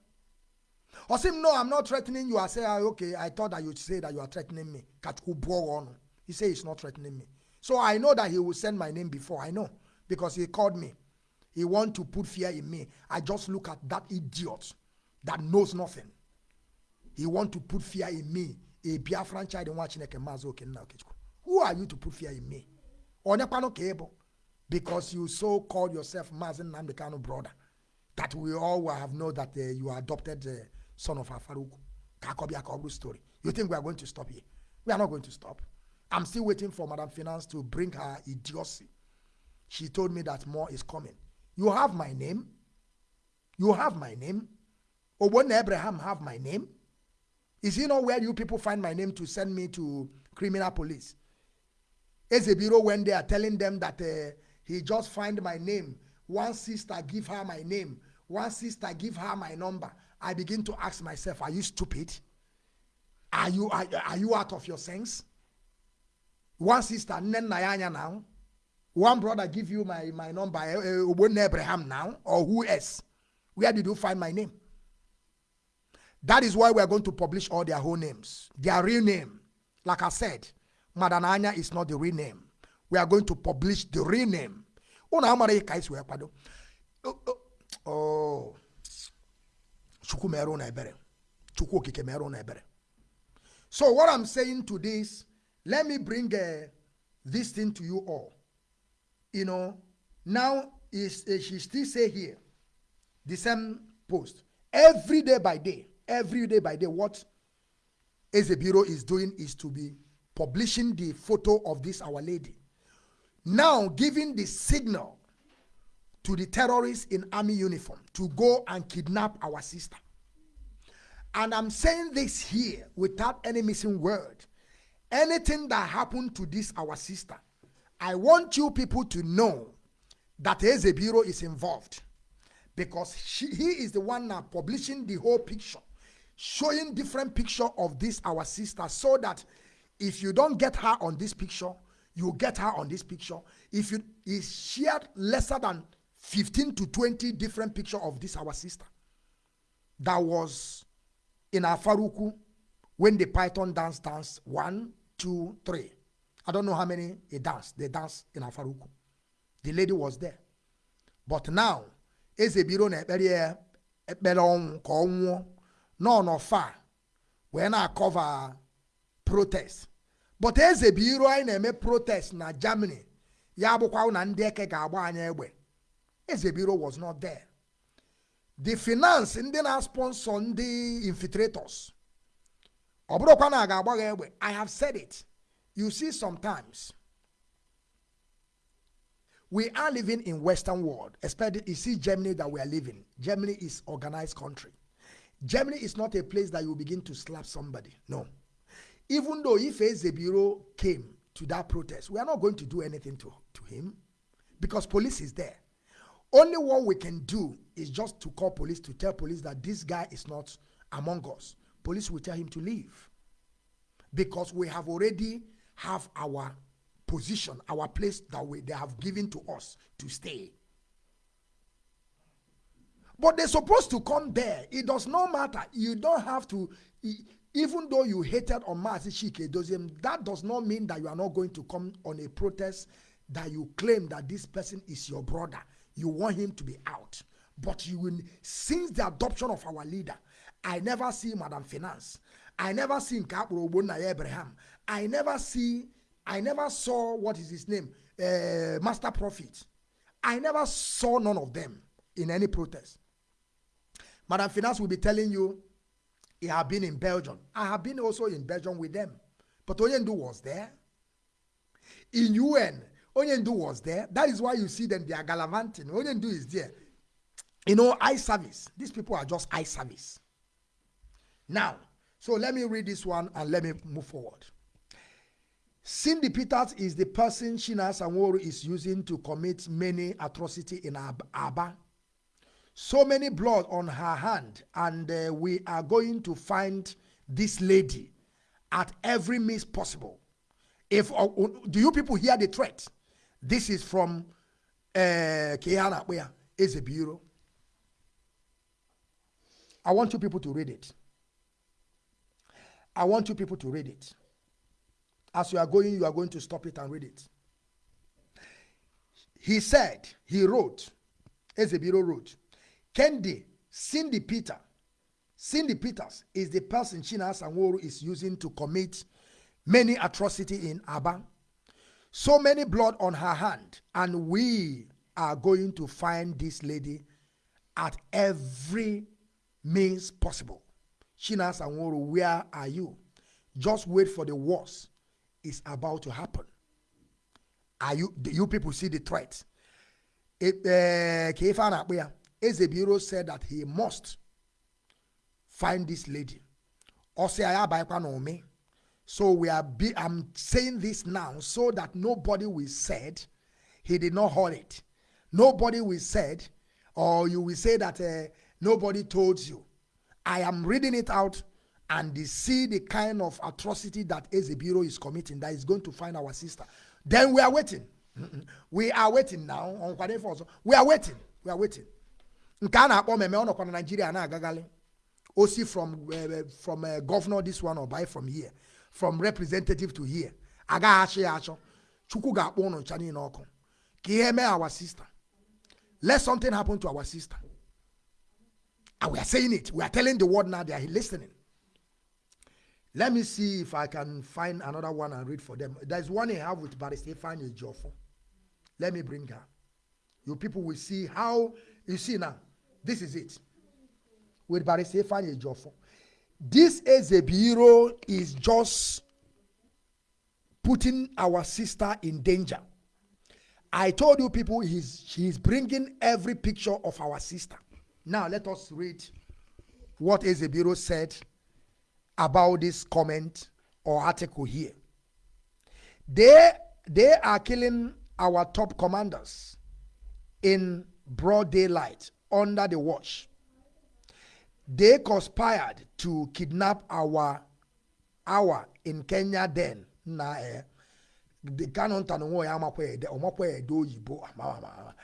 Or say, No, I'm not threatening you. I say, ah, Okay, I thought that you'd say that you are threatening me. Kachukwu buo ọnụ. He said he's not threatening me. So I know that he will send my name before. I know. Because he called me. He want to put fear in me. I just look at that idiot that knows nothing. He want to put fear in me. A Biafran child in watching Who are you to put fear in me? Because you so call yourself Mazi Nnamdi Kanu brother. That we all have known that uh, you adopted uh, son of Afaruku. Kakobi Akobru story. You think we are going to stop here? We are not going to stop. I'm still waiting for Madam Finance to bring her idiocy. She told me that more is coming. You have my name. You have my name. When Abraham have my name? Is he not where you people find my name to send me to criminal police? Ezebiro when they are telling them that uh, he just find my name. One sister give her my name. One sister give her my number. I begin to ask myself, are you stupid? Are you are, are you out of your sense? One sister, Nen Nayanya now. One brother give you my, my number, uh, Abraham now, or who else? Where did you find my name? That is why we are going to publish all their whole names, their real name. Like I said, Madananya is not the real name. We are going to publish the real name. Oh, Chukwu merụ na ebere. Chukwu okike ebere. So what I'm saying to this, let me bring uh, this thing to you all. You know, now is uh, she still say here, the same post every day by day, every day by day. What Ezebiro is doing is to be publishing the photo of this Our Lady. Now giving the signal to the terrorists in army uniform to go and kidnap our sister. And I'm saying this here without any missing word. Anything that happened to this our sister, I want you people to know that Ezebiro is involved because she, he is the one now publishing the whole picture, showing different picture of this our sister so that if you don't get her on this picture, you get her on this picture. If you is shared lesser than 15 to 20 different picture of this our sister that was in Afaruku when the python dance dance one, two, three. I don't know how many they danced. They danced in Afaruku. The lady was there. But now, Ezebiro na ekpere ọnwụ ka ọ nwụọ nọ n'ọfa wee na-akọva protest. But Ezebiro anyị na-eme protest na Germany ya bụkwa na ndị eke ga-agba anyị egbe. Ezebiro was not there. The finance ndị na-sponsor ndị infiltrators ọ bụrụkwa na a ga-agba egbe I have said it. You see sometimes we are living in western world especially you see germany that we are living germany is organized country germany is not a place that you begin to slap somebody no even though if Ezebiro came to that protest we are not going to do anything to, to him because police is there only what we can do is just to call police to tell police that this guy is not among us police will tell him to leave because we have already have our position, our place that we, they have given to us to stay. But they're supposed to come there. It does not matter. You don't have to, even though you hated on Mazi Shike that does not mean that you are not going to come on a protest that you claim that this person is your brother. You want him to be out. But you will, since the adoption of our leader, I never see Madam Finance. I never see Nkapro Abraham. I never see I never saw what is his name, uh, Master Prophet. I never saw none of them in any protest. Madam Finance will be telling you he have been in Belgium. I have been also in Belgium with them. But Oyendu was there. In UN, Oyendu was there. That is why you see them, they are gallivanting. Oyendu is there. You know, eye service. These people are just eye service. Now, so let me read this one and let me move forward. Cindy Peters is the person Shina Sanworo is using to commit many atrocities in Aba. So many blood on her hand, and uh, we are going to find this lady at every means possible If uh, do you people hear the threat? This is from uh, Kehana, where is a bureau. I want you people to read it. I want you people to read it. As you are going, you are going to stop it and read it. He said, he wrote, Ezebiro wrote, Kendi, Cindy Peter, Cindy Peters is the person China Sanworo is using to commit many atrocity in Aba. So many blood on her hand, and we are going to find this lady at every means possible. China Sanworo, where are you? Just wait for the worst is about to happen. Are you you people see the threat? Kefa uh, Ezebiro said that he must find this lady. So we are be, I'm saying this now so that nobody will said he did not hold it. Nobody will said or you will say that uh, nobody told you. I am reading it out and see the kind of atrocity that Ezebiro is committing that is going to find our sister. Then we are waiting. We are waiting now. We are waiting. We are waiting. Nke a na-akpọ mmemme ọ nọkwa na naijiria na-agagali osi from uh, from uh, governor this one or buy from here from representative to here. Agaghị achọ ya achọ. Chukwu ga-akpọ ụnụ ncha niile ọkụ. Ka ihe our sister. Let something happen to our sister. And we are saying it. We are telling the world now they are listening. Let me see if i can find another one and read for them. There's one i have with barrister Ifeanyi Ejiofor. Let me bring her. You people will see how you see now this is it. With Barrister Ifeanyi Ejiofor. This bureau is just putting our sister in danger. I told you people he's she's bringing every picture of our sister. Now let us read what Ezebiro said about this comment or article here. They they are killing our top commanders in broad daylight under the watch. They conspired to kidnap our our in Kenya then. Na eh the canon tan wo ya makwa ede omakwa ede oyibo amama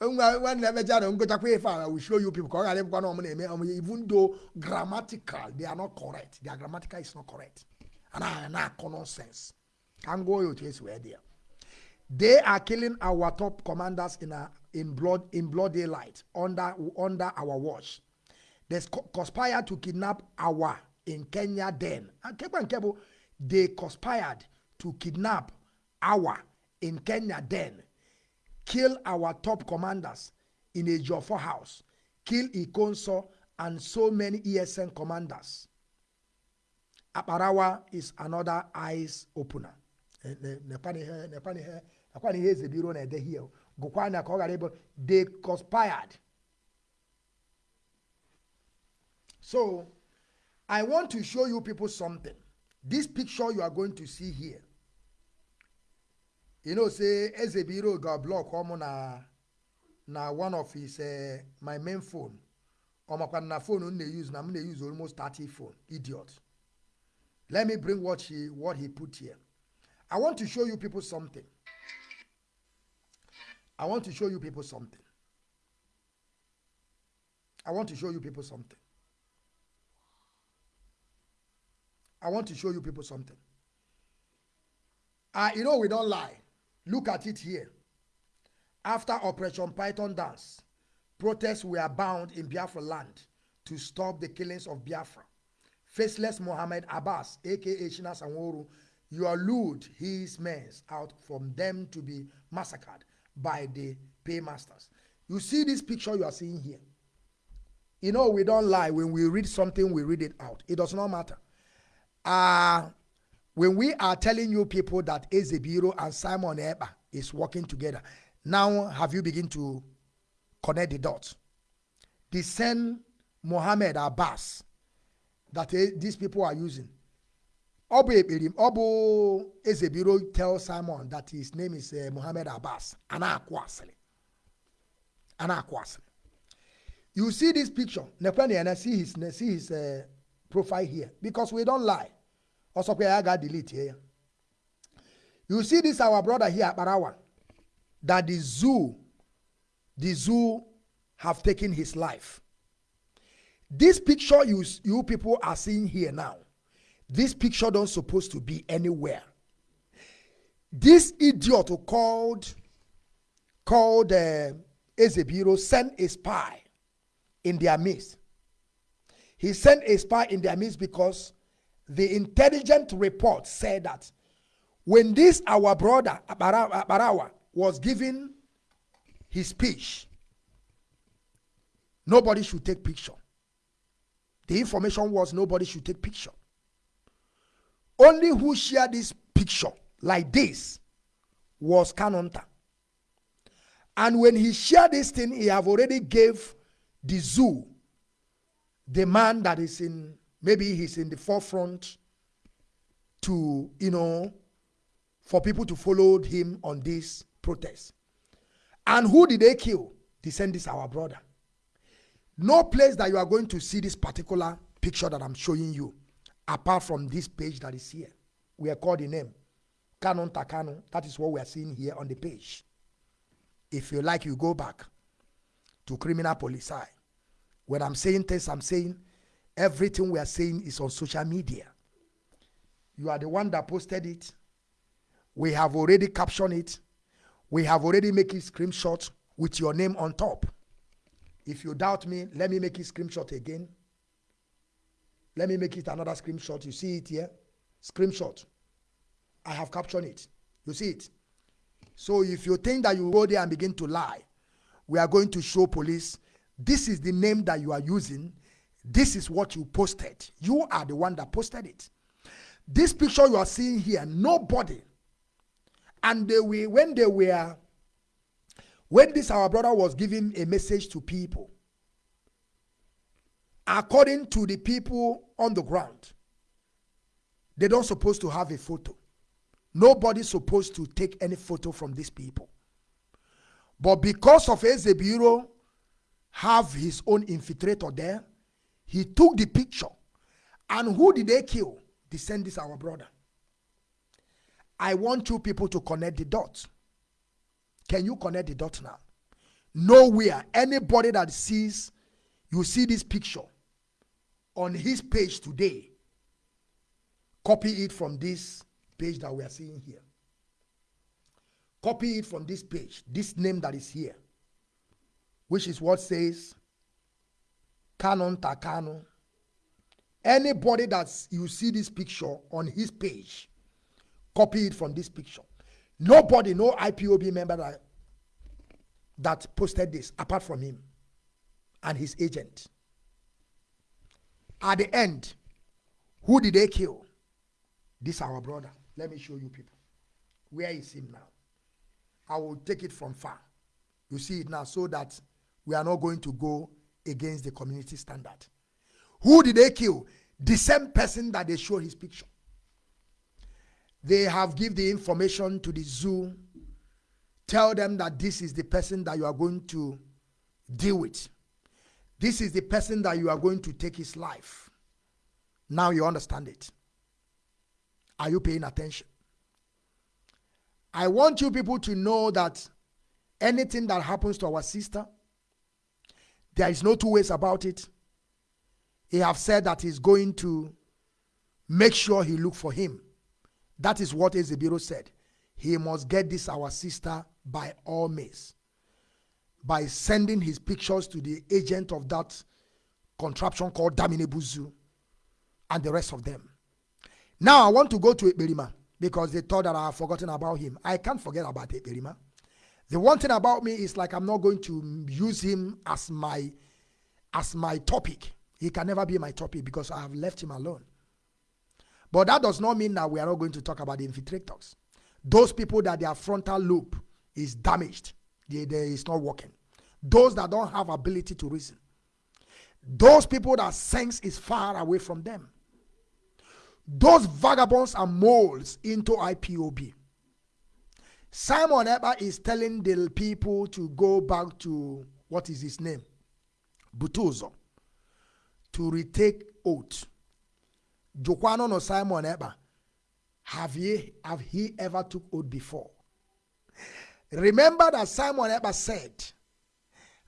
nwa when never jano ngo takwa ife I will show you people eme even though grammatical they are not correct. Their grammatical is not correct. And I na nonsense can go to is where there they are killing our top commanders in a in blood in blood daylight under under our watch. They conspired to kidnap our in Kenya then. They conspired to kidnap our in Kenya then. Kill our top commanders in a Joffo house. Kill Ikonso and so many ESN commanders. Aparawa is another eyes opener akwa na ihe eze biro na-ede hie gụkwa anya ka ọ ghara ịbụ they conspired. So i want to show you people something. This picture you are going to see here. You know say eze biro ga block ọmụ na na one of his uh, my main phone. Ọmakwa na phone m na-use na m na-use almost 30 phone. Idiot. Let me bring what he what he put here. I want to show you people something I want to show you people something. I want to show you people something. I want to show you people something. Uh, you know, we don't lie. Look at it here. After Operation Python Dance, protests were bound in Biafra land to stop the killings of Biafra. Faceless Mohammed Abbas, aka Shina Sanworu, you lured his men out from them to be massacred by the paymasters. You see this picture you are seeing here. You know, we don't lie. When we read something, we read it out. It does not matter. Uh, when we are telling you people that Ezebiro and Simon Eba is working together, now have you begin to connect the dots? The same Mohammed Abbas that uh, these people are using ọ bụ ekperi ọ bụ ezebiro tell simon that his name is uh, muhammad abbas. A na-akụ asịrị. You see this picture? Nekwe na see his see his uh, profile here. Because we don't lie. Also, I got delete here. You see this our brother here, Barawa, that the zoo, the zoo have taken his life. This picture you, you people are seeing here now, this picture don't supposed to be anywhere. This idiot who called called uh, Ezebiro sent a spy in their midst. He sent a spy in their midst because the intelligent report said that when this our brother Barawa was giving his speech, nobody should take picture. The information was nobody should take picture. Only who shared this picture like this was Kanonta. And when he shared this thing, he have already gave the zoo the man that is in maybe he's in the forefront to you know for people to follow him on this protest. And who did they kill? They send this our brother. No place that you are going to see this particular picture that I'm showing you, apart from this page that is here. We are called the name. Canon Takano. That is what we are seeing here on the page. If you like, you go back to criminal police. When I'm saying this, I'm saying everything we are saying is on social media. You are the one that posted it. We have already captioned it. We have already made it screenshot with your name on top. If you doubt me, let me make it screenshot again. Let me make it another screenshot. You see it here? Screenshot. I have captioned it. You see it? So if you think that you go there and begin to lie, we are going to show police this is the name that you are using. This is what you posted. You are the one that posted it. This picture you are seeing here, nobody. And they were, when they were when this our brother was giving a message to people, according to the people on the ground, they don't supposed to have a photo. Nobody's supposed to take any photo from these people. But because of Ezebiro have his own infiltrator there, he took the picture. And who did they kill? They sent this our brother. I want you people to connect the dots. Can you connect the dots now? Nowhere, anybody that sees, you see this picture on his page today, copy it from this page that we are seeing here. Copy it from this page, this name that is here, which is what says Canon Takano. Anybody that you see this picture on his page, copy it from this picture. Nobody, no IPOB member that, that posted this apart from him and his agent. At the end, who did they kill? This our brother. Let me show you people. Where is him now? I will take it from far. You see it now so that we are not going to go against the community standard. Who did they kill? The same person that they show his picture. They have give the information to the zoo. Tell them that this is the person that you are going to deal with. This is the person that you are going to take his life. Now you understand it. Are you paying attention? I want you people to know that anything that happens to our sister, there is no two ways about it. He have said that he's going to make sure he look for him. That is what Ezebiro said. He must get this our sister by all means. By sending his pictures to the agent of that contraption called Damnable Zoo and the rest of them. Now I want to go to Ekberima because they thought that I have forgotten about him. I can't forget about Ekberima. The one thing about me is like I'm not going to use him as my as my topic. He can never be my topic because I have left him alone. But that does not mean that we are not going to talk about the infiltrators. Those people that their frontal lobe is damaged, they, they, it's not working. Those that don't have ability to reason. Those people that sense is far away from them. Those vagabonds are molds into IPOB. Simon Ekpa is telling the people to go back to what is his name? Butuzo. To retake oath Jokwano no Simon Ekpa have he have he ever took oath before? Remember that Simon ever said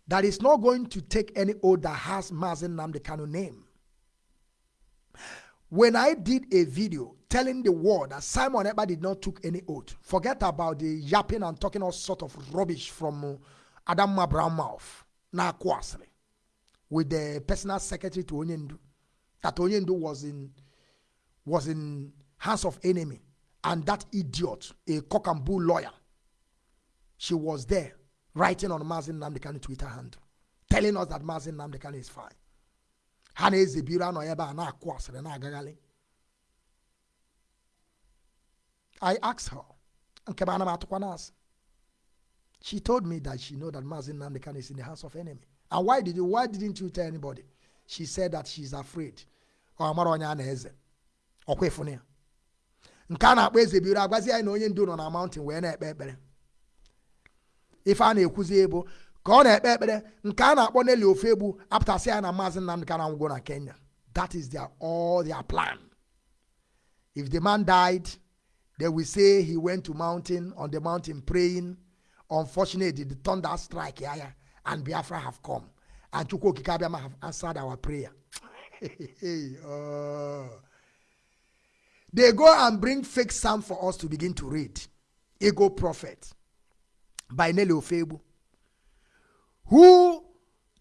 that he's not going to take any oath that has Mazi Nnamdi Kanu name. When I did a video telling the world that Simon Ekpa did not took any oath, forget about the yapping and talking all sort of rubbish from uh, Adam Brown mouth, na kwasri, with the personal secretary to Onyendu, that Onyendu was in was in hands of enemy, and that idiot, a cock and bull lawyer, she was there writing on Mazi Nnamdi Kanu Twitter handle, telling us that Mazi Nnamdi Kanu is fine. ha na-ezebiri anọ ebe na-akụ asịrị na-agagharị I asked her nke ana m atụkwa n'asị she told me that she know that Mazi Nnamdi Kanu is in the hands of enemy. And why did you why didn't you tell anybody? She said that she's afraid. Ọ mara onye a na-eze. Ọkwa ịfụnụ ya nke a na-akpọ eze biri onye ndu nọ na mountain wee na-ekpe ife a na-ekwuzi ebo ka ọ na-ekpe ekpere nke a na-akpọ Nelly Ofegbu apụtasị ya na maazị Nnamdi Kanu anwụgo na Kenya. That is their all their plan. If the man died they will say he went to mountain on the mountain praying. Unfortunately the thunder strike ya and Biafra have come. And Chukwu Okike have answered our prayer. Oh. they go and bring fake psalm for us to begin to read. Ego prophet by Nelly Ofegbu who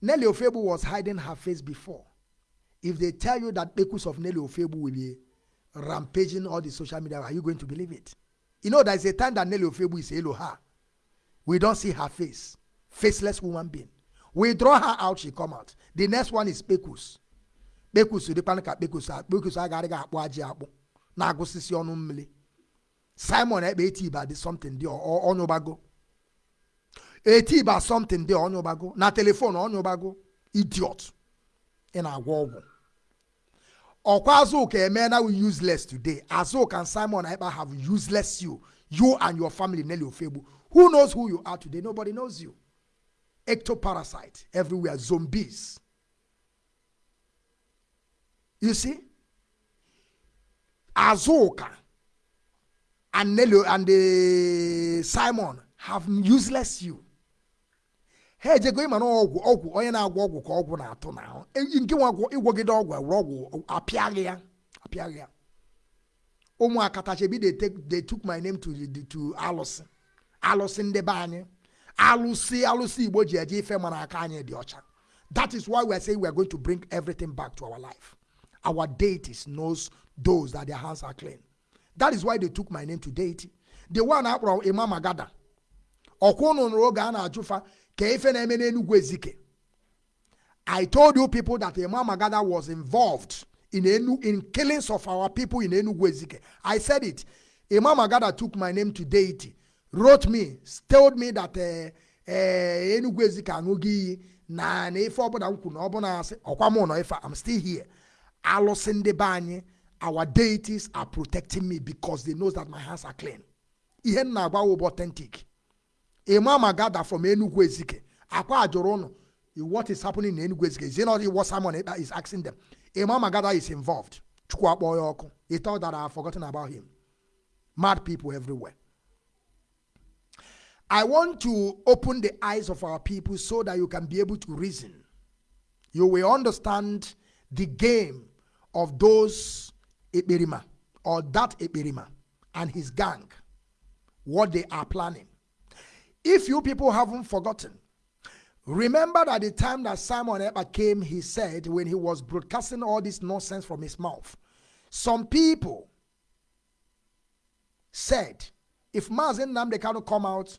Nelly Ofebu was hiding her face before. If they tell you that Bekus of Nelly Ofebu will be rampaging all the social media, are you going to believe it? You know, there's a time that Nelly Ofebu is Eloha. We don't see her face. Faceless woman being. We draw her out, she come out. The next one is the panika Bekus, Bekus, I gotta go aji akpụ na-agụsisi ọnụ mmiri simon ekpe eti iba dị something dị onye ụbago eti iba something dị onye ụbago na telefon onye ụbago oh. idiot. Ị na-agwọ ọgwụ ọkwa azụka eme na we useless today. Azụka and simon ekpa have useless you. You and your family Nelly Ofegbu. Who knows who you are today? Nobody knows you. Ectoparasite everywhere zombies. You see? Azuka and Nelly and the Simon have useless you. Ha ejego ịma na ọgwụ ọgwụ onye na-agwọ ọgwụ ka ọgwụ na-atụ n'ahụ. Nke nwa ịgwọgide ọgwụ ewere ọgwụ apịaghị ya apịaghị ya. Ụmụ akatachebi they took my name to to alụsị. Alụsị ndị be anyị. Alụsị alụsị igbo ji eje ife mana aka anyị dị ọcha. That is why we saying we are going to bring everything back to our life. Our deities knows those that their hands are clean. That is why they took my name to deity. The one akpọrọ imam agada. Ọkwa ụnụ nụrụ oge a na-ajụfa ka ife na-eme n'enugwu ezike i told you people that imam agada was involved in Enu, in killings of our people in Enugu Ezike. I said it. Imam Agada took my name to deity, wrote me, told me that uh, uh, Ezike aṅụghị na na ife ọbụla m kwuru na ọbụla asị ọkwa mụ nọ ife I'm still here. Alụsị ndị be anyị, our deities are protecting me because they know that my hands are clean. Ihe m na-agwa bụ authentic. Imam Agada from Enugu Ezike. Akwa ajụrụ ụnụ eh, what is happening in Enugu Ezike. Is it not what Ekpa is asking them? Imam Agada is involved. He thought that I have forgotten about him. Mad people everywhere. I want to open the eyes of our people so that you can be able to reason. You will understand the game of those Eberima or that Eberima and his gang, what they are planning. If you people haven't forgotten, Remember that the time that Simon Ekpa came, he said, when he was broadcasting all this nonsense from his mouth, some people said, if Mazi Nnamdi Kanu come out,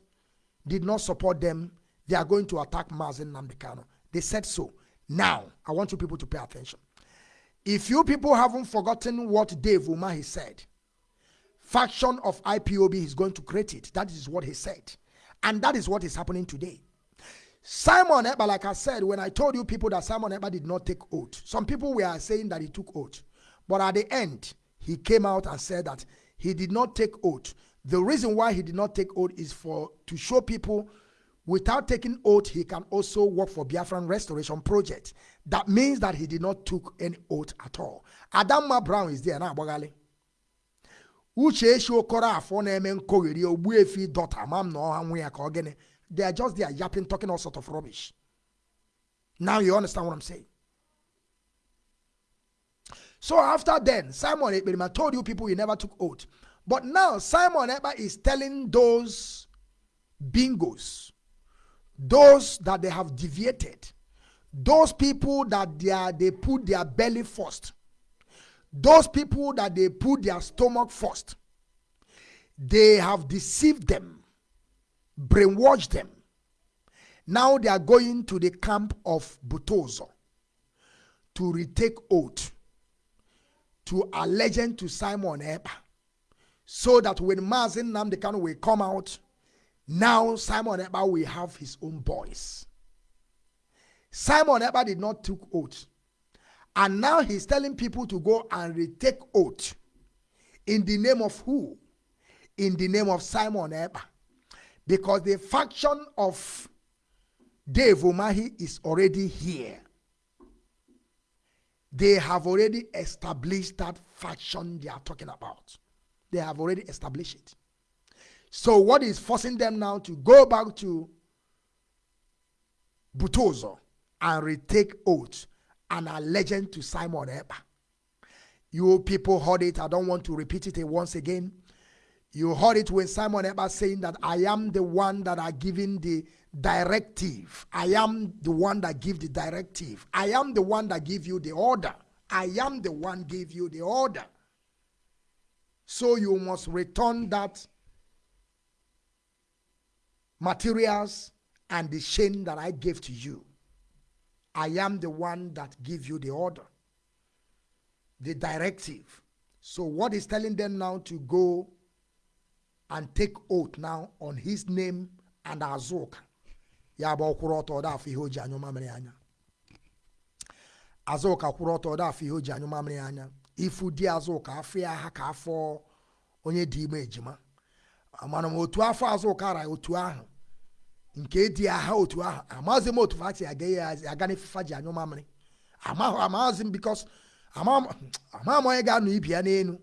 did not support them, they are going to attack Mazi Nnamdi Kanu. They said so. Now, I want you people to pay attention. If you people haven't forgotten what Dave Umahi said, faction of IPOB is going to create it. That is what he said. And that is what is happening today. Simon eh, Ekpa, like I said, when I told you people that Simon eh, Ekpa did not take oath, some people were saying that he took oath. But at the end, he came out and said that he did not take oath. The reason why he did not take oath is for to show people without taking oath, he can also work for Biafran Restoration Project. That means that he did not took any oath at all. Adama Brown is there now, Bogali. Uche esi okoro afọ na-eme nkogheri ogbu efi dọta ma m na ọha nwe ya ka they are just there yapping talking all sort of rubbish. Now you understand what i'm saying? So after then simon ekperima told you people he never took oath. But now simon Ekpa is telling those bingos those that they have deviated those people that they, are, they put their belly first those people that they put their stomach first they have deceived them brainwashed them now they are going to the camp of butozo to retake oath to allegiance to simon Ekpa, so that when Mazi Nnamdi Kanu will come out now simon Ekpa will have his own boys Simon Ekpa did not took oath. And now he's telling people to go and retake oath. In the name of who? In the name of Simon Ekpa. Because the faction of Dave Umahi is already here. They have already established that faction they are talking about. They have already established it. So what is forcing them now to go back to Butozo and retake oath and a legend to Simon Ekpa. You people heard it. I don't want to repeat it once again. You heard it when Simon Ekpa saying that I am the one that are giving the directive. I am the one that give the directive. I am the one that give you the order. I am the one give you the order. So you must return that materials and the chain that I gave to you. I am the one that give you the order, the directive. So what is telling them now to go and take oath now on his name and Azuka. Ya bụ ọkwụrụ ọtọ ọda afọ ihe o ji anyụ mamịrị anya. Azuka kwụrụ ọtọ anya. Ifu di Azuka afọ ya afọ onye dị ime ejima. Amana m otu afọ Azuka otu ahụ. Nke dị agha otu ahụ amaghịzi m otu fati aga ya aga n'ifufa ji anyụ mamịrị. Amaghịzi m bikos amaghị m onye ga-anọ ibi ya n'elu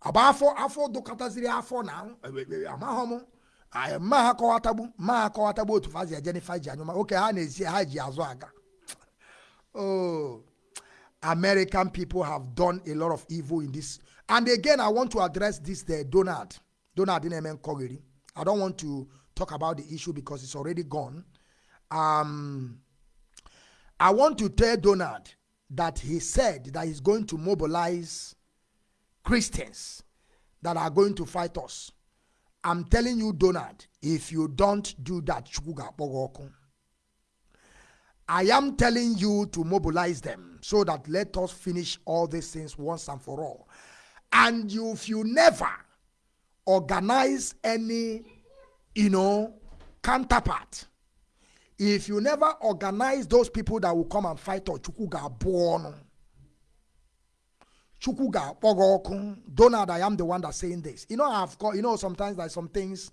agba afọ afọ dụkọtaziri afọ na amaghị m mma ha kọwatagbu mma ha kọwatagbu otu fazi eje n'ifa ji anyụ oke ha na-esi ha ji azụ aga. Oh american people have done a lot of evil in this. And again i want to address this the donald. Donald na-eme nkọgheri i don't want to talk about the issue because it's already gone. Um, I want to tell Donald that he said that he's going to mobilize Christians that are going to fight us. I'm telling you, Donald, if you don't do that, I am telling you to mobilize them so that let us finish all these things once and for all. And if you never organize any you know, counterpart. If you never organize those people that will come and fight or chukuga born, chukuga Donald, I am the one that's saying this. You know, I've got, you know, sometimes there's some things,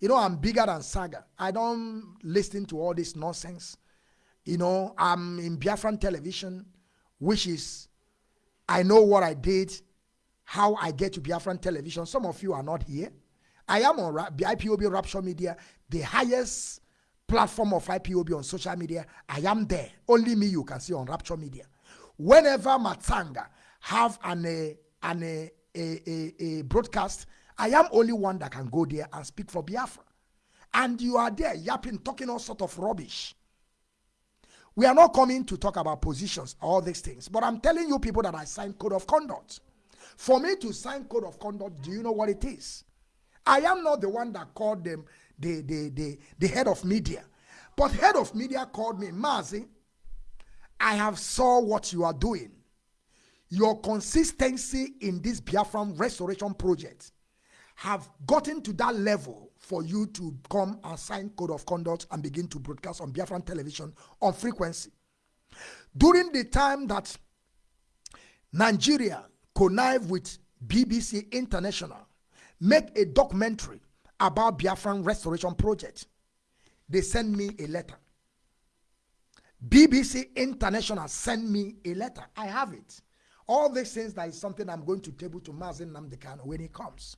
you know, I'm bigger than Saga. I don't listen to all this nonsense. You know, I'm in Biafran television, which is, I know what I did, how I get to Biafran television. Some of you are not here. I am on IPOB Rapture Media, the highest platform of IPOB on social media. I am there. Only me you can see on Rapture Media. Whenever Matanga have an a, an a, a, a, a broadcast, I am only one that can go there and speak for Biafra. And you are there yapping, talking all sort of rubbish. We are not coming to talk about positions, all these things. But I'm telling you people that I signed code of conduct. For me to sign code of conduct, do you know what it is? I am not the one that called them the, the, the, the head of media. But head of media called me, Mazi, I have saw what you are doing. Your consistency in this Biafran restoration project have gotten to that level for you to come and sign code of conduct and begin to broadcast on Biafran television on frequency. During the time that Nigeria connived with BBC International make a documentary about Biafran Restoration Project. They send me a letter. BBC International send me a letter. I have it. All these things that is something I'm going to table to Mazi Nnamdi Kanu when he comes.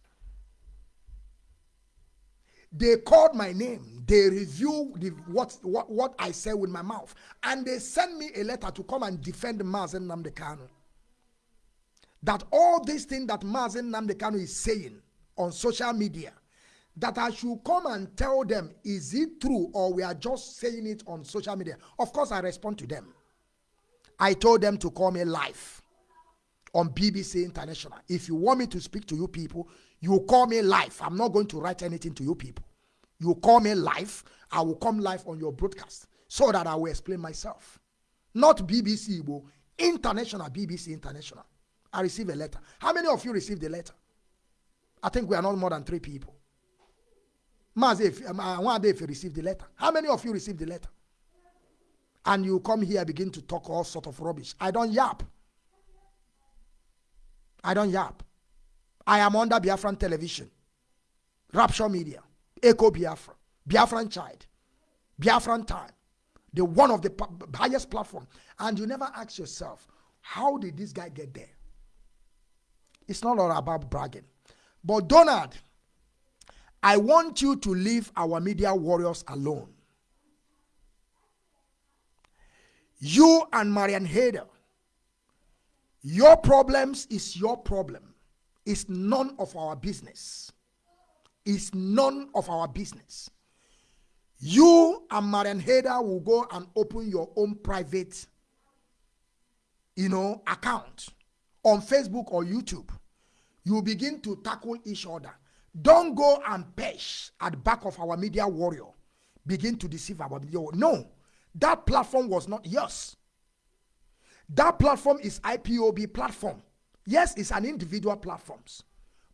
They called my name. They review the, what, what, what I say with my mouth. And they sent me a letter to come and defend Mazi Nnamdi Kanu. That all these things that Mazi Nnamdi Kanu is saying on social media, that I should come and tell them, is it true or we are just saying it on social media? Of course, I respond to them. I told them to call me live on BBC International. If you want me to speak to you people, you call me live. I'm not going to write anything to you people. You call me live, I will come live on your broadcast so that I will explain myself. Not BBC, but international, BBC International. I receive a letter. How many of you received the letter? I think we are not more than three people. Mazif, one day if you received the letter. How many of you received the letter? And you come here begin to talk all sort of rubbish. I don't yap. I don't yap. I am under Biafran television, Rapture Media, Echo Biafra, Biafran Child, Biafran Time, the one of the highest platform. And you never ask yourself, how did this guy get there? It's not all about bragging. But Donald, I want you to leave our media warriors alone. You and Marian Hader, your problems is your problem. It's none of our business. It's none of our business. You and Marian Hader will go and open your own private, you know, account on Facebook or YouTube. You begin to tackle each other. Don't go and pesh at the back of our media warrior. Begin to deceive our media warrior. No, that platform was not yours. That platform is IPOB platform. Yes, it's an individual platforms.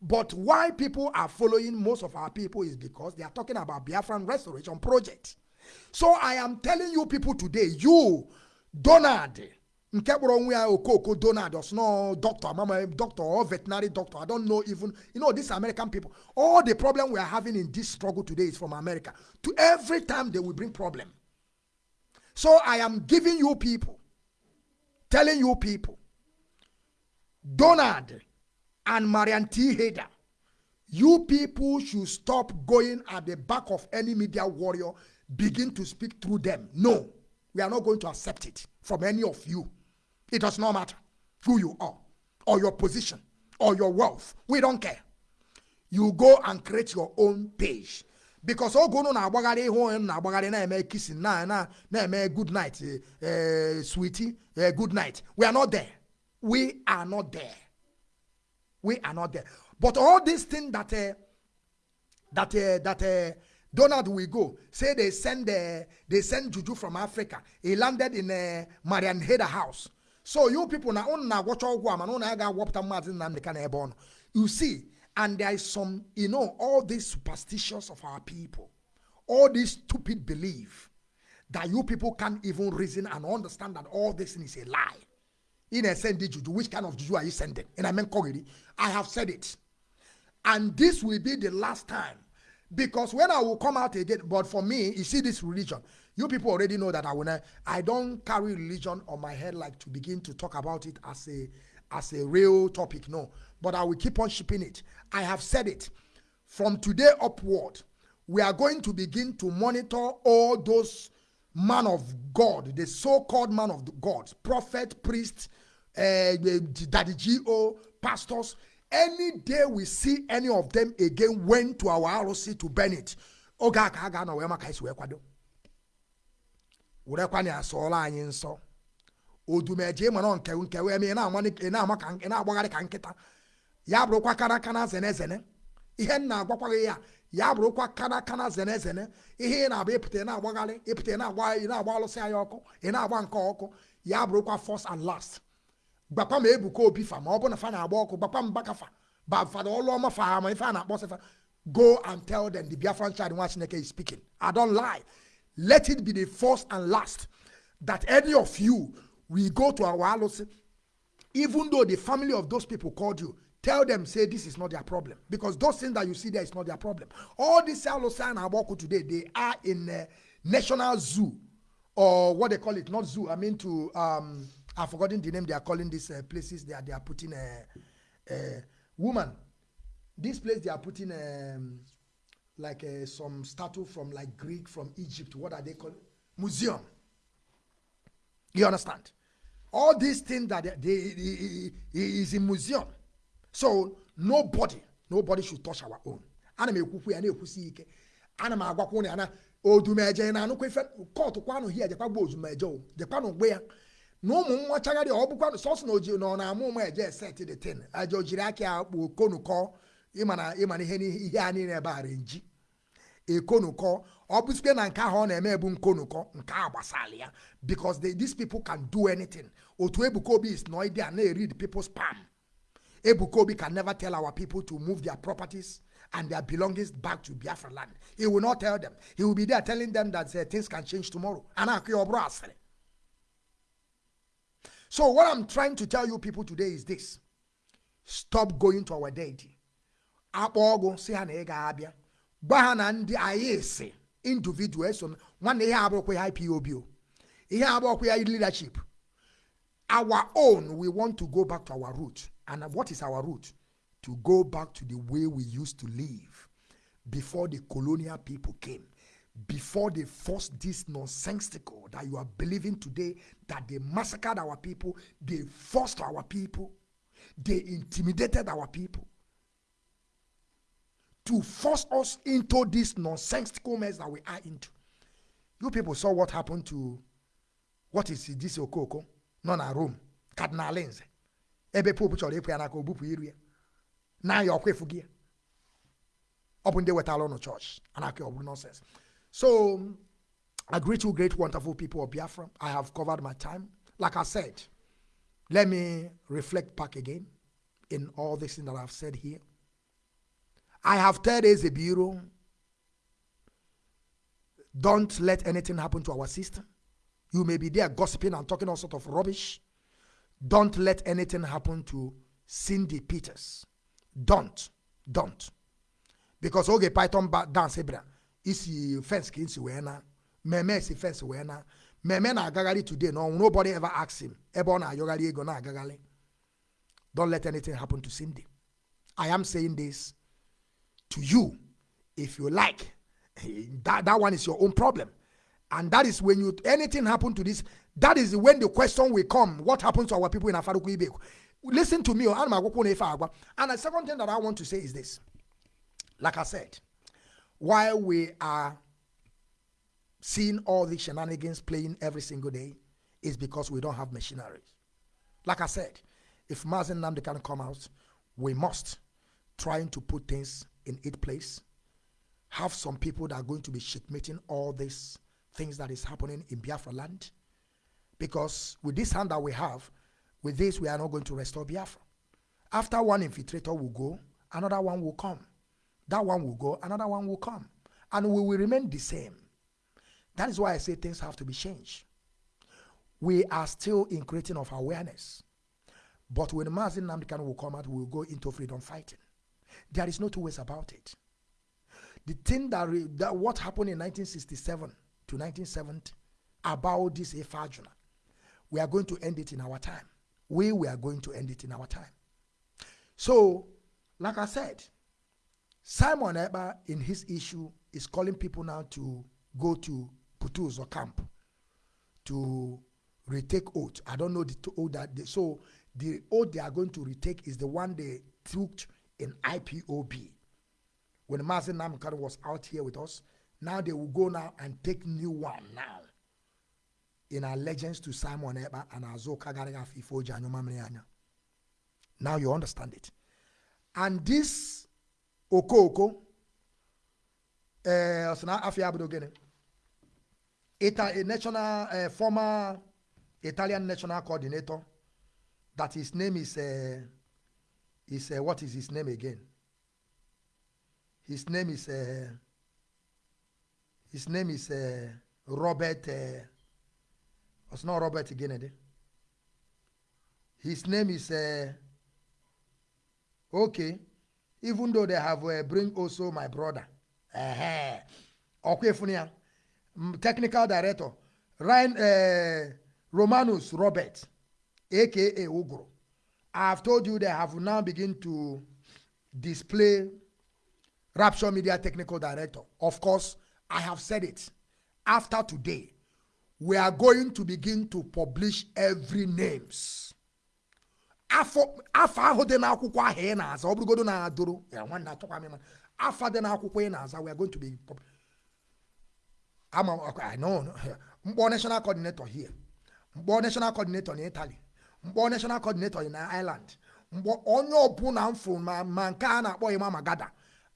But why people are following most of our people is because they are talking about Biafran Restoration Project. So I am telling you people today, you, Donald, nke kpọrọ onwe ya okoko donald osno doctor mama doctor or veterinary doctor i don't know even you know these american people all the problem we are having in this struggle today is from america. To every time they will bring problem. So i am giving you people telling you people donald and marian t. Hader you people should stop going at the back of any media warrior begin to speak through them. No we are not going to accept it from any of you it does not matter who you are or your position or your wealth. We don't care. You go and create your own page. Because ogo no na-agbagharị ihu na-agbagharị na-eme kissing na na na-eme good night uh, sweetie uh, good night. We are not there. We are not there. We are not there. But all these things that uh, that uh, that uh, Donald will go say they send uh, they send Juju from Africa. He landed in uh, Marian Heder house. So you people na unu na-agwọcha ọgwụ a mana unu aga agwọpụta maazị Nnamdi Kanu ebe you see and there is some you know all these superstitions of our people all this stupid belief that you people can't even reason and understand that all this is a lie. In a send juju which kind of juju are you sending? And i mean menkogiri i have said it. And this will be the last time. Because when i will come out again but for me you see this religion you people already know that I will not, I don't carry religion on my head like to begin to talk about it as a as a real topic. No, but I will keep on shipping it. I have said it. From today upward, we are going to begin to monitor all those man of God, the so-called man of God, prophet, priest, uh, daddy G.O., pastors. Any day we see any of them again went to our ROC to burn it. Werekwa na asọọla anyị nsọ odumeje mana nke nke wee mee na-agbagharị ka nkịta ya bụrụkwa kana kana zene ihe m na-agwakwa gị ya ya bụrụkwa kana kana zene zene ihe ị na-agba ịpụta na-agbagharị ịpụta na-agba ị alụsị anyị ọkụ ị na-agba nke ọkụ. Ya bụrụkwa first and last. Gbakwa ma ebuka obi fa ma ọ bụ na fa na-agba ọkụ gbakwa m bakafa ba fada ọlụ ọma fa ma ife a na-akpọ sịfa go and tell them the Biafran child nwa Chineke is speaking. I don't lie. Let it be the first and last that any of you will go to our alosi even though the family of those people called you tell them say this is not their problem. Because those things that you see there is not their problem. All these alosi and aboku today they are in a national zoo. Or what they call it not zoo i mean to um I've forgotten the name they are calling these uh, places they are, they are putting a uh, uh, woman. This place they are putting um, like uh, some statue from like Greek, from Egypt. What are they called? Museum. You understand? All these things that they, they, they, is in museum. So nobody, nobody should touch our own. Ana m ekwukwu ya na-ekwusi ike. Ana m agwakwu ya na odumeje na anụkwa ife kọtụ kwanụ hia jekwa gba ozumeje o jekwanụ gbe ya na ụmụ nwa chagharị ọ bụkwa sọsọ na oji na na-amụ ụmụ eje set the tin aja o aka ya kpuo konukọ ịmana ịmana ihe ihe a niile ebe a renji ekonukọ. Ọ bụsikwe na nke ahụ ọ na-eme ebu nkonukọ because they, these people can do anything. Otu ebuka is noide a na-read people's palm. Ebuka obi can never tell our people to move their properties and their belongings back to biafra land. He will not tell them. He will be there telling them that uh, things can change tomorrow. And ya ọ bụrụ so what i'm trying to tell you people today is this. Stop going to our deity akpọ ha na ga-abịa gwa ha na ndị anyị si individual so nwanne ihe abụrụkwa ya ipob ihe abụrụkwa ya leadership. Our own we want to go back to our root and what is our root? To go back to the way we used to live before the colonial people came before they forced this nonsensical that you are believing today that they massacred our people they forced our people they intimidated our people to force us into this nonsensical mess that we are into. You people saw what happened to what is this Okoko? nọ na Rome, Cardinal Lindsay. Ebe Pope chọrọ ịpụ ya n'aka iru ya. Na ya ọkwa efu gị ya. Ọ bụ ndị wetara ụnụ chọọchị. Anaka nonsense. So, I greet you great wonderful people of Biafra. I have covered my time. Like I said, let me reflect back again in all this thing that I've said here. I have told a bureau, don't let anything happen to our system. You may be there gossiping and talking all sort of rubbish. Don't let anything happen to Cindy Peters. Don't. Don't. Because oge Python dance ebra isi fence ka isi wee na mmemme si fence wee na mmemme na-agagharị today no nobody ever asked him ebe ọ na-ayọgharị ego don't let anything happen to Cindy I am saying this to you if you like. That, that one is your own problem. And that is when you anything happen to this that is when the question will come. What happens to our people in afaruku listen to me oh, and the second thing that i want to say is this. Like i said while we are seeing all these shenanigans playing every single day is because we don't have machineries. Like i said if Mazen Namde can come out we must trying to put things in its place have some people that are going to be checkmating all these things that is happening in Biafra land. Because with this hand that we have, with this, we are not going to restore Biafra. After one infiltrator will go, another one will come. That one will go, another one will come. And we will remain the same. That is why I say things have to be changed. We are still in creating of awareness. But when Mazi Nnamdi Kanu will come out, we will go into freedom fighting. There is no two ways about it. The thing that, re, that what happened in 1967 to 1970 about this Efajuna, we are going to end it in our time. We, we are going to end it in our time. So, like I said, Simon Ekpa in his issue is calling people now to go to Putuz or camp to retake oath. I don't know the oath that they, so the oath they are going to retake is the one they took in IPOB. When Mazen Namkar was out here with us, now they will go now and take new one now. In allegiance to Simon Eba and Azoka Garigafifo Janyomamrianya. Now you understand it. And this Okoko, uh, a national uh, former Italian national coordinator that his name is uh, is uh, what is his name again? His name is uh, his name is uh, Robert. Uh, it's not Robert again. Eh? His name is uh, okay. Even though they have uh, bring also my brother. Uh-huh. Technical director Ryan uh, Romanus Robert. aka Ugro. I have told you they have now begun to display Rapture Media Technical Director. Of course, I have said it. After today, we are going to begin to publish every names. afọ ahụ dị n'akwụkwọ ahụ ị na-aza ọ bụrụgodo na-adụrụ ya nwanne atụkwa m ịma afọ dị n'akwụkwọ ị na-aza we are going to be ama mkpọ national coordinator here mkpọ national coordinator in Italy national coordinator in Ireland mkpọ onye ọbụla m fụrụ ma ma nke a na-akpọ Imam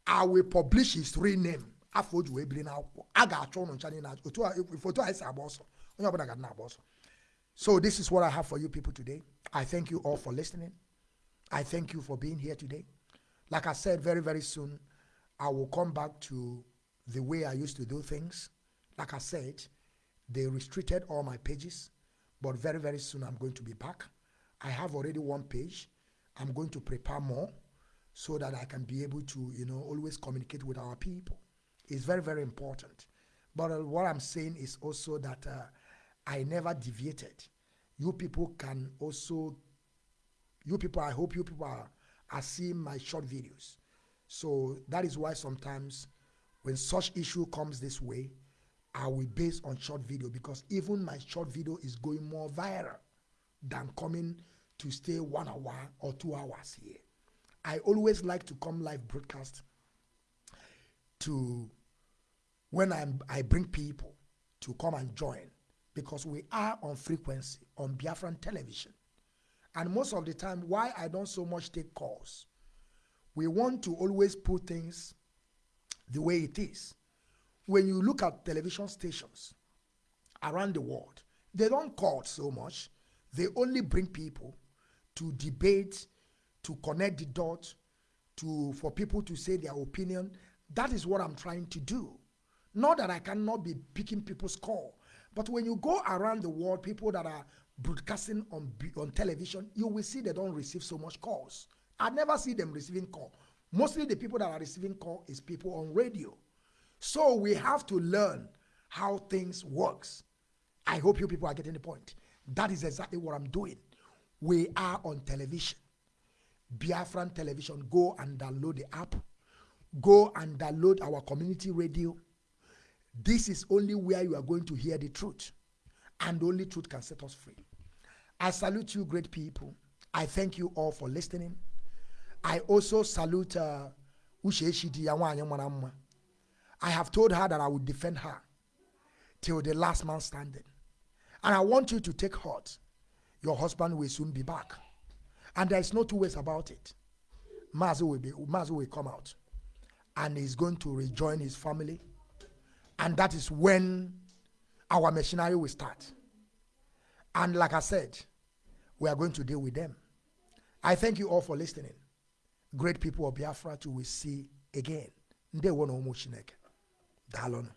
I will publish his real name afọ o wee biri n'akwụkwọ a ga-achọ ụnụ ncha niile otu a otu a esi agba ọsọ onye ọbụla ga na-agba ọsọ So this is what I have for you people today. I thank you all for listening. I thank you for being here today. Like I said, very, very soon, I will come back to the way I used to do things. Like I said, they restricted all my pages, but very, very soon I'm going to be back. I have already one page. I'm going to prepare more so that I can be able to, you know, always communicate with our people. It's very, very important. But uh, what I'm saying is also that uh, I never deviated. You people can also, you people, I hope you people are, are seeing my short videos. So that is why sometimes when such issue comes this way, I will base on short video because even my short video is going more viral than coming to stay one hour or two hours here. I always like to come live broadcast to when I'm, I bring people to come and join because we are on frequency on Biafran television. And most of the time, why I don't so much take calls, we want to always put things the way it is. When you look at television stations around the world, they don't call so much. They only bring people to debate, to connect the dots, to for people to say their opinion. That is what I'm trying to do. Not that I cannot be picking people's call, but when you go around the world, people that are broadcasting on on television, you will see they don't receive so much calls. I never see them receiving call. Mostly the people that are receiving call is people on radio. So we have to learn how things works. I hope you people are getting the point. That is exactly what I'm doing. We are on television. Biafran television. Go and download the app. Go and download our community radio. This is only where you are going to hear the truth. And only truth can set us free. I salute you, great people. I thank you all for listening. I also salute uh. I have told her that I will defend her till the last man standing. And I want you to take heart. Your husband will soon be back. And there is no two ways about it. Mazi will, be, Mazi will come out and he's going to rejoin his family. And that is when our machinery will start. And like I said, we are going to deal with them. I thank you all for listening. Great people of Biafra to we see again. Na ụmụ Chineke. Daalụnụ.